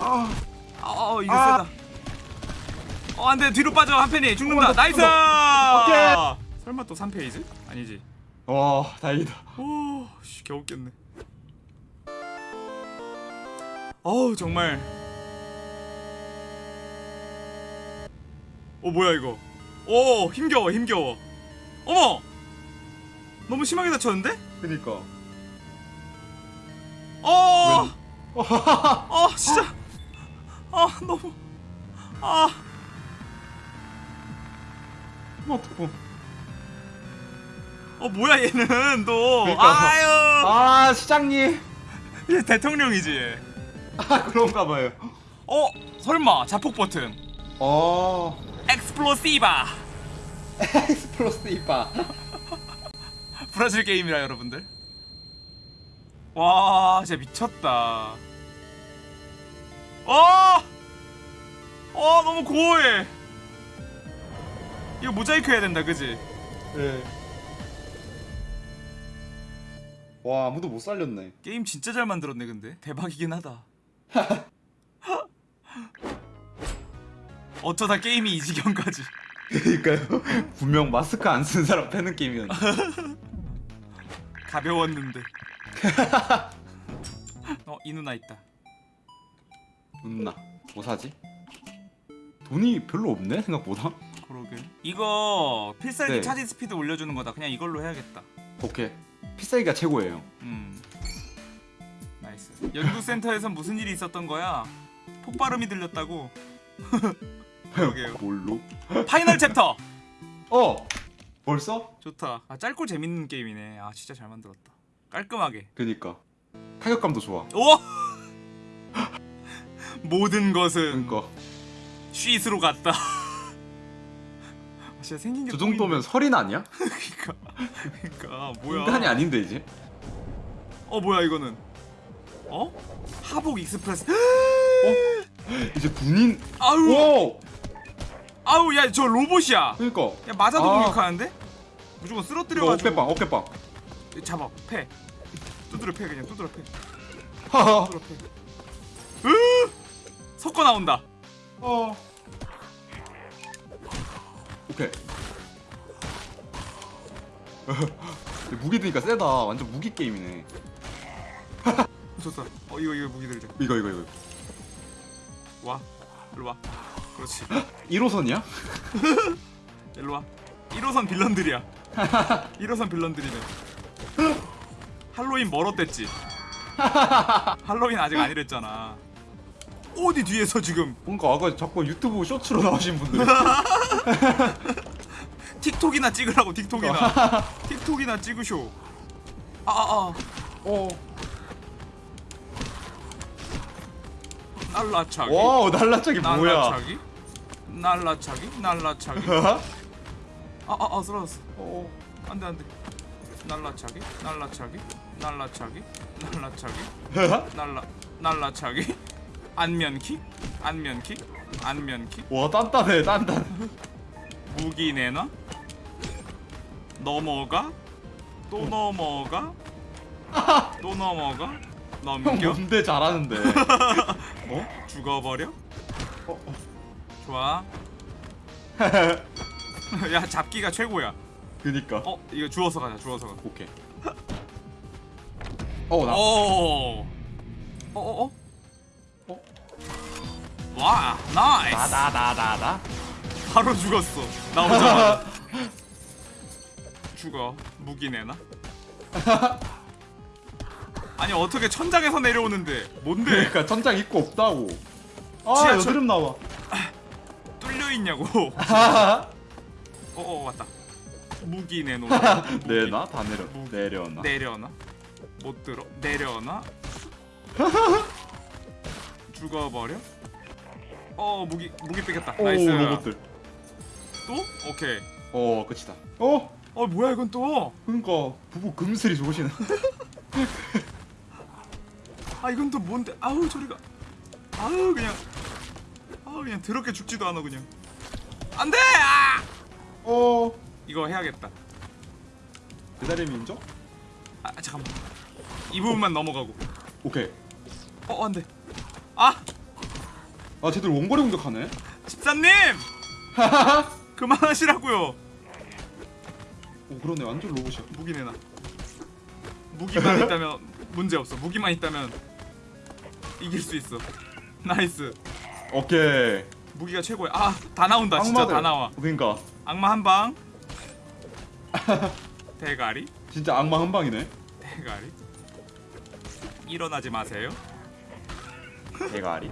아. 어 이거 아. 세다. 어 안돼 뒤로 빠져 한 팬이 죽는다. 어, 나 nice. 오케이. 설마 또 3페이지? 아니지. 와 다행이다. 오, 씨, 겨우 깼네. 어우 정말. 어 뭐야 이거? 오 힘겨워 힘겨워. 어머. 너무 심하게 다쳤는데? 그니까. 어. 어 [LAUGHS] 진짜. 아 너무. 아. 어떡해. 어 뭐야 얘는 또 그러니까. 아유 아 시장님. [LAUGHS] 얘 대통령이지 얘. 아 그런가 봐요. 어 설마 자폭 버튼 어. explosiva explosiva. [LAUGHS] 브라질 게임이라 여러분들 와 진짜 미쳤다 어! 어 너무 고어해 이거 모자이크 해야 된다 그지? 네. 와 아무도 못 살렸네. 게임 진짜 잘 만들었네 근데 대박이긴 하다 [LAUGHS] 어쩌다 게임이 이 지경까지 그러니까요. 분명 마스크 안 쓴 사람 패는 게임이었는데. 가벼웠는데 어 이 누나 있다 누나. 뭐 사지? 돈이 별로 없네 생각보다. 그러게 이거 필살기 네. charge speed 올려주는 거다 그냥 이걸로 해야겠다 오케이. 필살기가 최고예요. 음 nice 연구센터에선 무슨 일이 있었던 거야 폭발음이 들렸다고 [LAUGHS] 그러게요 뭘로? final chapter 어. 벌써? 좋다 아 짧고 재밌는 게임이네 아 진짜 잘 만들었다 깔끔하게 그니까. 타격감도 좋아. 우와 [LAUGHS] 모든 것은 그러니까 shit으로 갔다. 진짜 생긴 게 저 정도면 설인 아니야? [LAUGHS] 그러니까 그러니까 뭐야? 인간이 아닌데 이제. 어 뭐야 이거는? 어? Havoc Express. [GASPS] 이제 군인. 아우 오. 아우 야 저 로봇이야. 그러니까. 야 맞아도 아. 공격하는데? 무조건 쓰러뜨려가지고 어깨빵 어깨빵. 잡아 패. 두드려 패 그냥 두드려 패. 하하. 두드려 패. 으 섞어 나온다. 어. 오케이. [LAUGHS] 무기 드니까 세다. 완전 무기 게임이네. 좋다. 어 이거 이거 무기 들자. 이거 이거 이거. 와. 일로 와. 그렇지. [GASPS] 1호선이야? [LAUGHS] 일로 와. 1호선 빌런들이야. [LAUGHS] 1호선 빌런들이네. 할로윈 멀었댔지. [LAUGHS] 할로윈 아직 아니랬잖아. 어디 뒤에서 지금 뭔가 아까 자꾸 유튜브 쇼츠로 나오신 분들. 틱톡이나 찍으라고 틱톡이나. 틱톡이나 찍으쇼. 아아 아. 어. 날라차기. 와우 날라차기 뭐야? 날라차기. 날라차기. 날라차기. 아아 [LAUGHS] 아, 쓰러졌어. 어. 안돼 안돼. 날라차기. 날라차기. 날라차기. 날라차기. [LAUGHS] 날라 날라차기 안면킥 안면킥 안면킥 와 단단해 단단. 무기 내놔 넘어가 또 넘어가 [LAUGHS] 또 넘어가 형 넘겨 뭔데 잘하는데. 어? 죽어버려 어? 어. 좋아 [LAUGHS] 야 잡기가 최고야 그니까. 어 이거 주워서 가자 주워서 가자 오케이. 어 나. 오 어어어 어? 와 nice 나나나나나. 바로 죽었어 나오자마자 [LAUGHS] 죽어 무기 내놔 [LAUGHS] 아니 어떻게 천장에서 내려오는데 뭔데 그러니까 천장 있고 없다고. 아 지하철- 여드름 나와. 뚫려 있냐고 어어 [LAUGHS] 왔다 무기 내놓아. [LAUGHS] 내나 다 내려. 무기. 내려놔. 내려놔 못 들어 내려놔 [LAUGHS] 죽어버려 어 무기 무기 뺏겼다 오 nice 로봇들. 또 오케이 어 끝이다. 어? 어 뭐야 이건 또 그러니까 부부 금슬이 좋으시네. 아 이건 또 뭔데 아우 저리가 아우 그냥 아우 그냥 더럽게 죽지도 않아 그냥. 안돼! 아! 어. 이거 해야겠다. 배달의 민족? 아 잠깐만. 이 부분만 넘어가고. 오케이. 어 안돼. 아! 아 쟤들 원거리 공격하네. 집사님! 그만하시라고요. 오 그러네. 완전 로봇이야. 무기 내놔 무기만 있다면 문제 없어. 무기만 있다면 이길 수 있어. nice 오케이. 무기가 최고야 아 다 나온다 진짜 악마들. 다 나와 그러니까 악마 한방 [LAUGHS] 대가리 진짜 악마 한 방이네. 대가리 일어나지 마세요 대가리.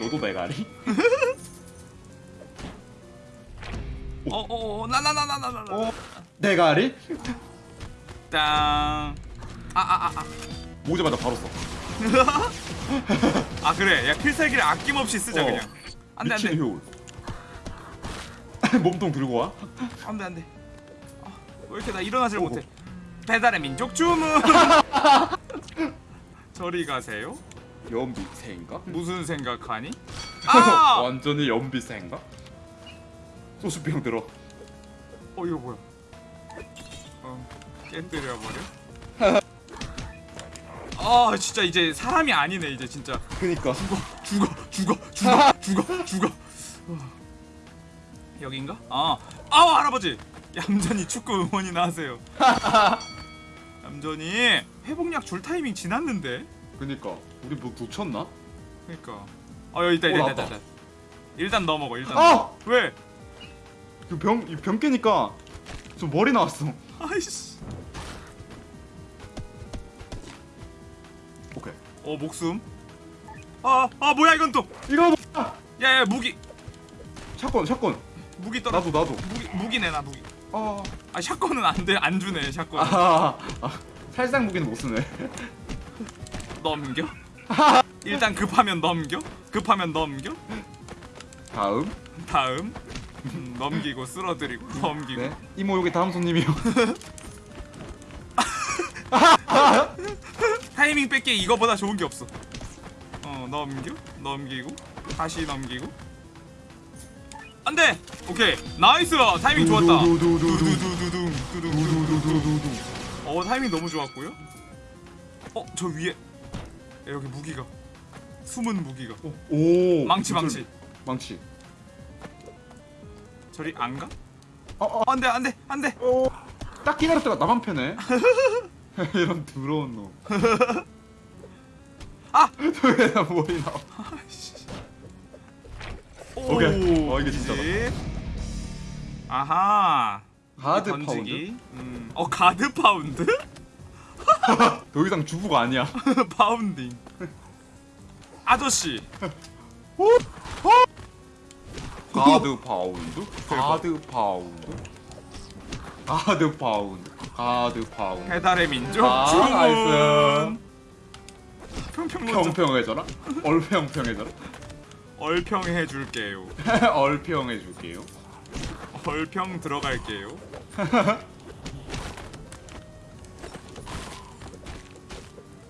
너도 대가리? [LAUGHS] 어어어 나나나나나나 어. 대가리? 땅 아아아아 모자마자 바로 써. [LAUGHS] 아 그래 야 필살기를 아낌없이 쓰자 어. 그냥 안돼 안돼. [LAUGHS] 몸통 들고 와. 안돼 안돼 아, 왜 이렇게 나 일어나질 어, 못해 배달의 민족 주문 [LAUGHS] 저리 가세요 연비새인가? 무슨 생각하니 아! 완전히 연비새인가? 소주병 들어. 어 이거 뭐야 어 깨뜨려 버려 아 진짜 이제 사람이 아니네 이제 진짜 그니까. 죽어 죽어 죽어 죽어 죽어 죽어 어. 여긴가? 아 아우 할아버지 얌전히 축구 응원이나 하세요 [LAUGHS] 얌전히 회복약 줄 타이밍 지났는데 그니까. 우리 뭐 놓쳤나? 그니까 아 여기 있다 어, 있다 있다, 나왔다. 있다 일단 넘어가 일단 아! 넘어가. 왜? 그 병, 이병 깨니까 좀 머리 나왔어. 아이씨 어 목숨 아, 아 뭐야 이건 또 이거 뭐야? 야야 무기 샷건, 샷건. 무기 떨어 나도, 나도. 무기 무기 내놔 무기 아, 아 샷건은 안돼 안 주네 샷건 아, 아, 살상 무기는 못 쓰네. [LAUGHS] 넘겨 [LAUGHS] 일단 급하면 넘겨 급하면 넘겨 다음. 다음 음, 넘기고 쓸어드리고 넘기고 네. 이모 여기 다음 손님이요. [LAUGHS] 타이밍 뺏기 이거보다 좋은 게 없어 어 넘겨 넘기고 다시 넘기고 안돼 오케이 nice 타이밍 좋았다 어 타이밍 너무 좋았고요 어 저 위에 여기 무기가 숨은 무기가 오. 망치 망치 망치. 저리 안 가? 어, 어. 안돼 안돼 안돼 오. 딱 기다렸다가 나만 패네. [LAUGHS] [LAUGHS] 이런 더러운 놈. [LAUGHS] 아! [LAUGHS] 왜 나 머리 나와? 오케이. 어, 이게. 이제. 아하 하드 던지기. 음. 어 guard pound? pound? 더 이상 주부가 아니야. pounding 아저씨 guard pound. guard pound. guard pound. guard pound. 배달의 민족 아, 주문. 평평 평평해져라. 얼평평해져라. 얼평해 줄게요 [LAUGHS] 얼평해 줄게요. 얼평 들어갈게요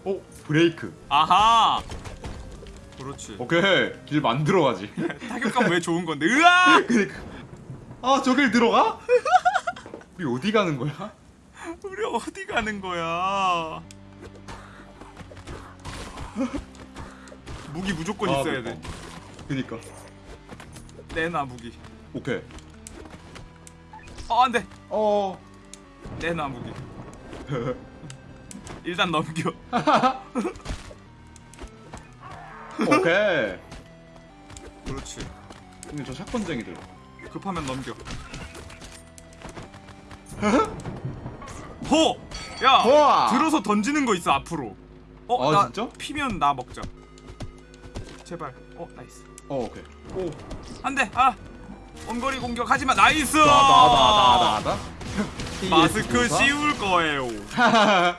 오 [LAUGHS] 브레이크. 아하 그렇지 오케이 길 만들어 가지. [LAUGHS] 타격감 왜 좋은 건데 으아 그니까. 아 저길 들어가? 우리 어디 가는 거야? [LAUGHS] 우리 어디 가는 거야 [LAUGHS] 무기 무조건 아, 있어야 그니까. 돼 그니까. 내놔 무기 오케이. 어 안돼 어. 내놔 무기 [LAUGHS] 일단 넘겨 오케이. 그렇지 근데 저 shotgun쟁이들. 급하면 넘겨 호! 야! 호아! 들어서 던지는 거 있어 앞으로 어? 아, 나 진짜? 피면 나 먹자 제발 어 nice 어 오케이. 오. 안돼 아 원거리 공격 하지마 nice 나나나나나. [LAUGHS] 마스크 씌울 거예요 [LAUGHS]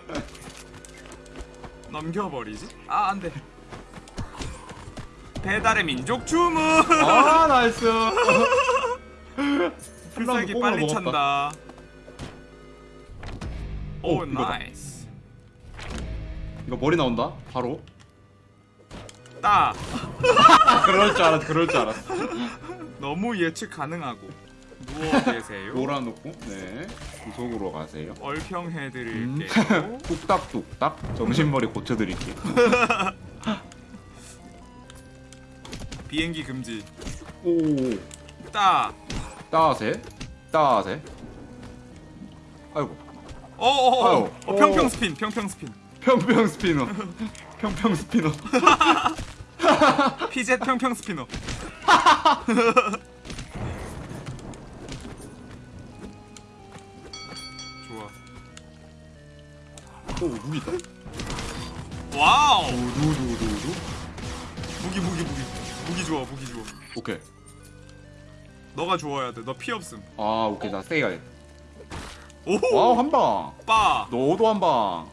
넘겨버리지? 아 안돼 배달의 민족 주문 아 nice. [LAUGHS] 필살기 뽕으로 빨리. 찬다 오 오, 이거다. nice 이거 머리 나온다. 바로. 따 아, [LAUGHS] 그럴 줄 알았. 그럴 줄 알았어. 너무 예측 가능하고 누워 [LAUGHS] 계세요 몰아놓고 네 구속으로 가세요. 얼평해드릴게요 [LAUGHS] 뚝딱뚝딱 정신머리 고쳐드릴게요. 비행기 금지 오. 따 따세. 따세. 아이고. 어어어 아유. 어, 평평 스핀 평평 스핀 평평 스피너. 평평 스피너. [LAUGHS] 피젯 평평 스피너 [LAUGHS] 좋아 오 무기다. 와우 두두두두두. 무기 무기 무기 무기 좋아 무기 좋아 오케이. 너가 좋아야 돼너 피 없음 아 오케이 나 세게 가야 돼. 오호 와우 한 방. 빠 너도 한 방.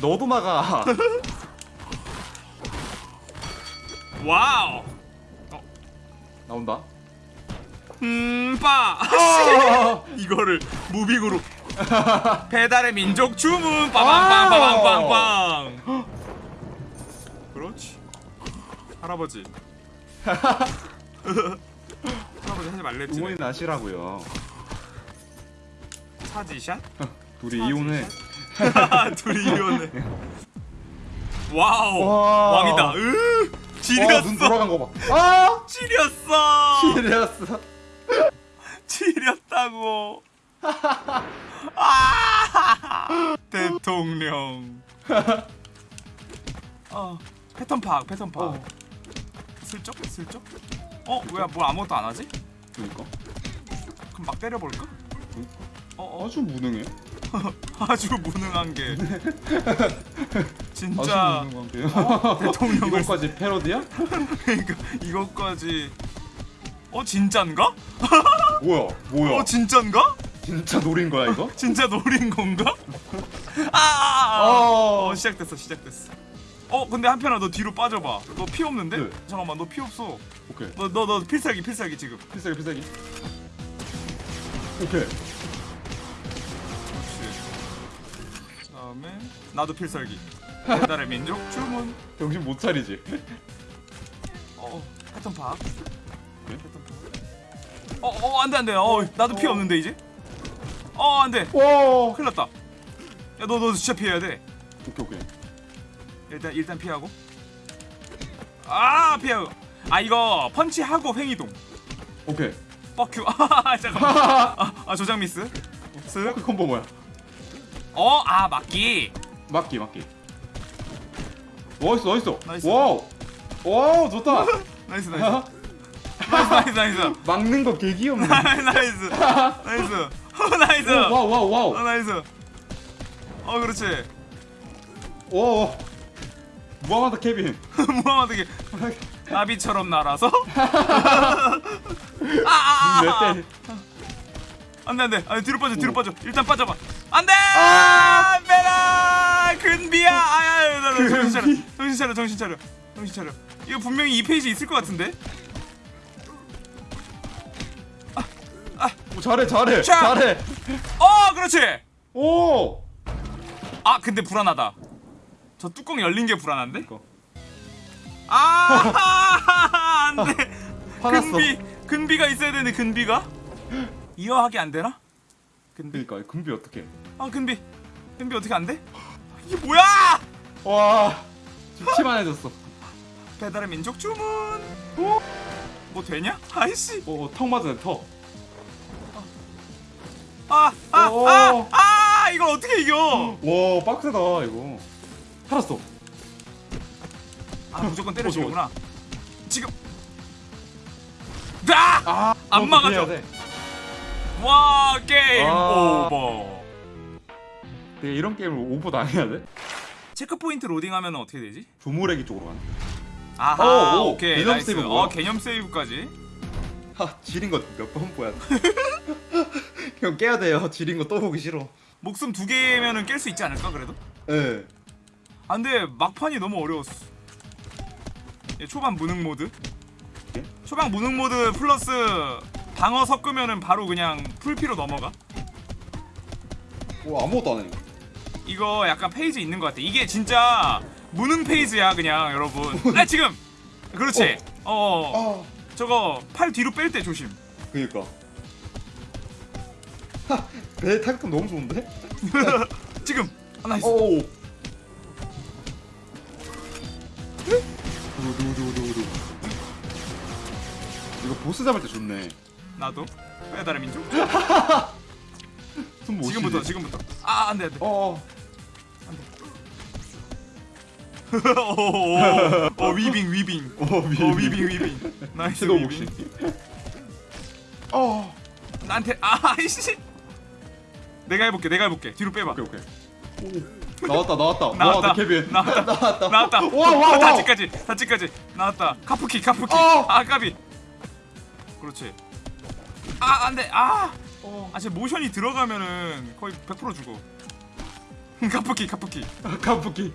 너도 나가. [LAUGHS] 와우 나온다. 음빠 아! [LAUGHS] 이거를 moving으로 [LAUGHS] 배달의 민족 주문 빠방빵빠방빵빵 그렇지 할아버지 할아버지 하지 말랬지 주머니 나시라고요. charge shot? 둘이 이혼해. [LAUGHS] 둘이 이혼해. 와우. 와. 왕이다. 으 와, 눈 지렸어. 돌아간 거 봐. 아! 지렸어. 이랬어. 지렸다고. 아! 대통령. 어 패턴 파악 패턴 파악. 어. 슬쩍? 슬쩍? 어 뭐야 뭘 아무것도 안 하지? 그러니까. 그럼 막 때려볼까? 어 어 아주 무능해. [LAUGHS] 아주 무능한 게 [LAUGHS] 아주 진짜 무능한 게요. 대통령을 [LAUGHS] 이거까지 패러디야? 그러니까 이것까지 어 진짠가 뭐야? 뭐야? 어 진짠가 진짜 노린 거야 이거? 진짜 노린 건가 아 어. 어 시작됐어 시작됐어 어 근데 한편아 너 뒤로 빠져봐 너 피 없는데? 네. 잠깐만 너 피 없어 오케이. 너너너 필살기 필살기 지금 필살기 필살기. 오케이. 다음에 나도 필살기. 배달의 민족 주문. 정신 못 차리지. 어 패턴 파악. 네? 패턴 파악. 어어 안돼 안돼. 어 나도 피 어. 없는데 이제? 어 안돼. 와. 큰일 났다. 야너너 진짜 피해야 돼. 오케이 오케이. 일단 일단 피하고. 아 피하고 아 이거 펀치하고 횡이동. 오케이. 뻑큐. [LAUGHS] 아 잠깐만. [LAUGHS] 아, 아 조작 미스. 그 콤보 뭐야? 쓱어아 막기 막기 막기. nice nice. nice. 와우. 와우 좋다. [LAUGHS] [LAUGHS] nice nice nice nice [LAUGHS] nice 막는 거 개 귀엽네. nice nice nice 어, nice 와우 와우 어 와우. nice 어 그렇지 와. 무하마드 케빈. 무함하게 나비처럼 날아서 아아아 몇 대? 안돼 안돼 아니 뒤로 빠져 뒤로 오. 빠져 일단 빠져봐 안돼 아! 안돼라 근비야 아야 나 정신 차려. 정신 차려 정신 차려 정신 차려 이거 분명히 이 페이지 있을 것 같은데 오, 잘해 잘해 자. 잘해. 어 그렇지 오. 아 근데 불안하다 저 뚜껑 열린 게 불안한데. 아 [LAUGHS] 안돼. 근비 근비가 있어야 되는데 근비가 이어하기 안 되나 근비 그러니까 금비 어떻게? 아 근비 근비 어떻게 안 돼? 이게 뭐야 와. 죽기만 해줬어. 배달의 민족 주문 뭐 되냐? 아이씨 오, 턱 맞았네 턱. 아아 오. 아아 이걸 어떻게 이겨 와 빡세다 이거. 살았어. 아 무조건 어, 때려주구나 지금 아! 아, 안 막아져. 와 게임 아. 오버 내가 이런 게임을 오버 당해야 돼? checkpoint 로딩하면 어떻게 되지? 조무래기 쪽으로 가는. 아하 오, 오, 오케이 개념 nice 세이브 뭐야? 어 개념 세이브까지 하 지린 거 몇 번 보야 돼. [LAUGHS] 형 깨야 돼요. 지린 거 또 보기 싫어. 목숨 두 개면은 깰 수 있지 않을까 그래도? 예. 아 근데 막판이 너무 어려웠어 예, 초반 무능 모드 예? 초반 무능 모드 플러스 방어 섞으면은 바로 그냥 풀피로 넘어가? 오 아무것도 안 해. 이거 약간 phase 있는 것 같아. 이게 진짜 무능 phase야 그냥 여러분. [LAUGHS] 아 지금! 그렇지? 어, 아. 저거 팔 뒤로 뺄 때 조심. 그니까. 하, 배 타격감 너무 좋은데? [LAUGHS] 지금! 아, nice. 오. 이거 보스 잡을 때 좋네. 나도? 배달의 민족? [LAUGHS] 지금부터. 지금부터. 아 안돼 안돼. 어. [LAUGHS] 오, 오, 위빙 위빙. 어, 위, 어 위빙. 위빙 nice 위빙. 어. 나한테 아이씨. 내가 해볼게 내가 해볼게. 뒤로 빼봐. 오케이 오케이. 나왔다 나왔다. 나왔다. 와, 케빈. [LAUGHS] 나왔다. 나왔다. 나왔다. 와, 와, 와. 다치까지 다치까지. 나왔다. 카프키 카프키. 어. 아 까비. 그렇지 아 안돼 아아! 어. 제 모션이 들어가면은 거의 100% 죽어 [LAUGHS] 카프키 카프키. 카프키.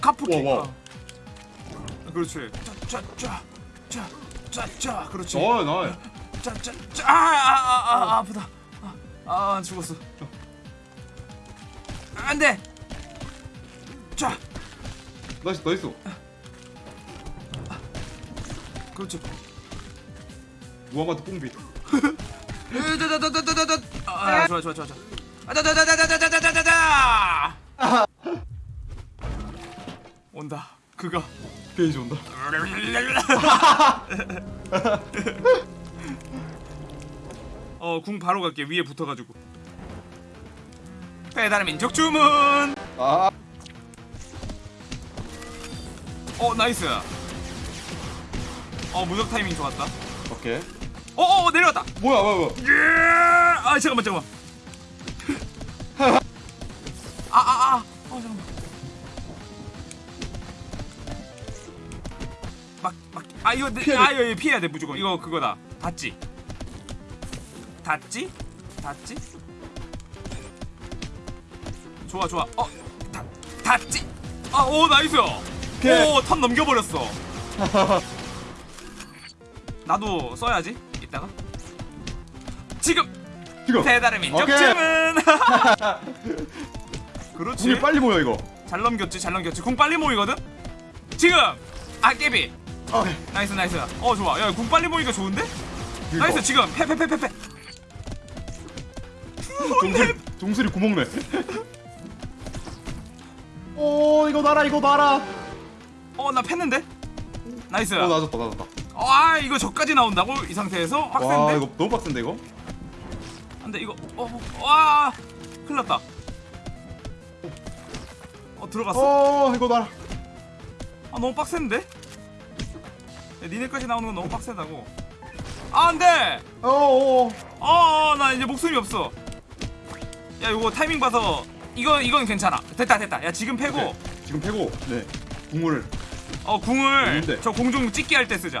카프키. 와, 와. 아. 그렇지. 짜짜짜짜짜짜. 그렇지. 어, 나. 짜짜짜. 아아아 아, 아, 아프다. 아, 아 죽었어. 안돼! 자. nice nice. 그렇지 무하마드 뽕비. 으다다다다다다다. 아 좋아 좋아 좋아 좋아 아다다다다다다다다다다 온다 그가 게이지 온다. [LAUGHS] 어궁 바로 갈게 위에 붙어가지고 배달의 민족 주문 아. 어 nice 어 무적 타이밍 좋았다 오케이. 어, 어어 내려왔다. 뭐야 뭐야 뭐야. 예! 아 잠깐만 잠깐만. 아아아. [LAUGHS] 아, 아. 어 잠깐만. 막막아 이거 내, 아 이거 피해야 돼 무조건. 이거 그거다. dodge. dodge? dodge? 좋아 좋아. 어 do, dodge. 아오 nice. 오턴 넘겨버렸어. [LAUGHS] 나도 써야지. 있다가 지금 지금? 배달의 민족 오케이. [LAUGHS] 그렇지. 궁이 빨리 모여 이거. 잘 넘겼지 잘 넘겼지. 궁 빨리 모이거든? 지금! 아깨비. 어. 아, 네. nice nice. 어 좋아. 야궁 빨리 모이니까 좋은데? 이거. nice 지금. 패패패패패. 종수리 종수리 구멍내 오 이거 놔라 이거 놔라. 어나 팼는데? nice. 어 나졌다 나졌다. 아 이거 저까지 나온다고? 이 상태에서? 빡센데? 와 이거 너무 빡센데 이거? 아, 안돼 이거 어와 큰일났다 어 들어갔어? 어 이거 봐라 아 너무 빡센데? 야, 니네까지 나오는 건 너무 빡센다고 아 안돼! 어어어나 어, 이제 목숨이 없어 야 이거 타이밍 봐서 이건 이건 괜찮아 됐다 됐다 야 지금 패고 오케이. 지금 패고 네 국물을 어 궁을 네. 저 공중 찍기 할 때 쓰자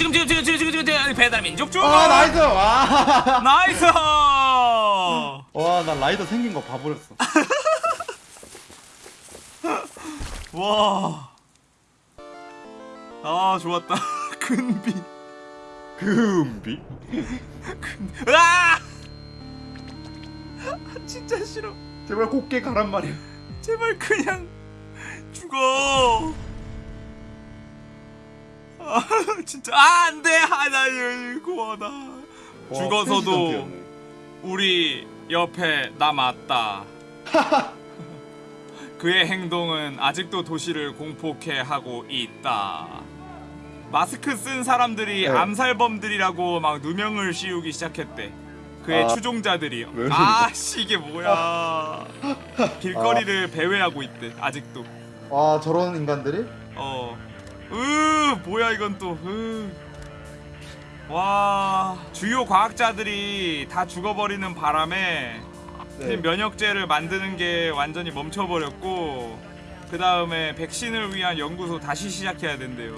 지금 지금 지금 지금 지금 지금 배달 민족 중아 nice. 와. nice [LAUGHS] 와나 라이더 생긴 거 봐버렸어. [LAUGHS] 와. 아 좋았다. [LAUGHS] 근비. 금비. 으아! 진짜 싫어. 제발 곱게 가란 말이야. 제발 그냥 죽어. 아 [LAUGHS] 진짜 아 안돼 하나 고마다. 와, 죽어서도. 우리 옆에 남았다. [LAUGHS] 그의 행동은 아직도 도시를 공포케 하고 있다. 마스크 쓴 사람들이 네. 암살범들이라고 막 누명을 씌우기 시작했대. 그의 아. 추종자들이. 왜 아씨 이게 뭐야? [LAUGHS] 길거리를 배회하고 있대. 아직도. 와 저런 인간들이? 어. 으 뭐야 이건 또. 으. 와 주요 과학자들이 다 죽어버리는 바람에 네. 면역제를 만드는 게 완전히 멈춰버렸고 그 다음에 백신을 위한 연구소 다시 시작해야 된대요.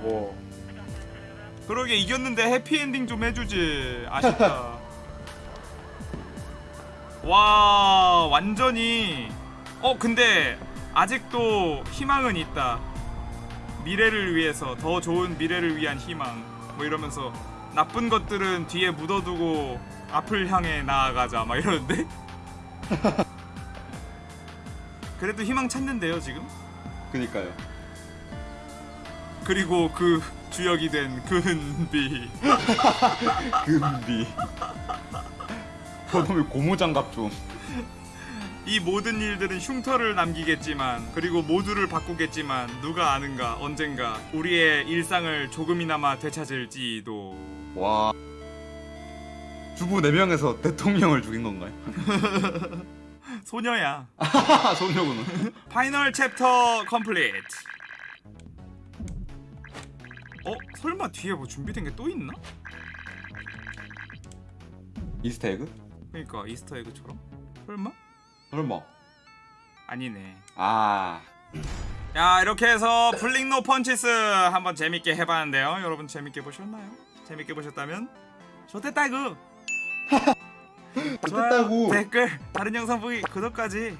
뭐. 그러게 이겼는데 해피엔딩 좀 해주지. 아쉽다. [LAUGHS] 와 완전히 어 근데 아직도 희망은 있다. 미래를 위해서 더 좋은 미래를 위한 희망 뭐 이러면서 나쁜 것들은 뒤에 묻어두고 앞을 향해 나아가자 막 이러는데 [LAUGHS] 그래도 희망 찾는데요 지금 그니까요. 그리고 그 주역이 된 근비 금비. [LAUGHS] 저놈의 고무장갑 좀. 이 모든 일들은 흉터를 남기겠지만 그리고 모두를 바꾸겠지만 누가 아는가 언젠가 우리의 일상을 조금이나마 되찾을지도 와. 주부 4명에서 대통령을 죽인 건가요? [LAUGHS] 소녀야 소녀구나. Final chapter complete 어? 설마 뒤에 뭐 준비된 게 또 있나? Easter egg? 그러니까 Easter egg처럼? 설마? 설마. 아니네 아. 야 이렇게 해서 Pulling No Punches 한번 재밌게 해봤는데요 여러분 재밌게 보셨나요? 재밌게 보셨다면 좋댔다구 [LAUGHS] 좋댔다구. 댓글 다른 영상 보기 구독까지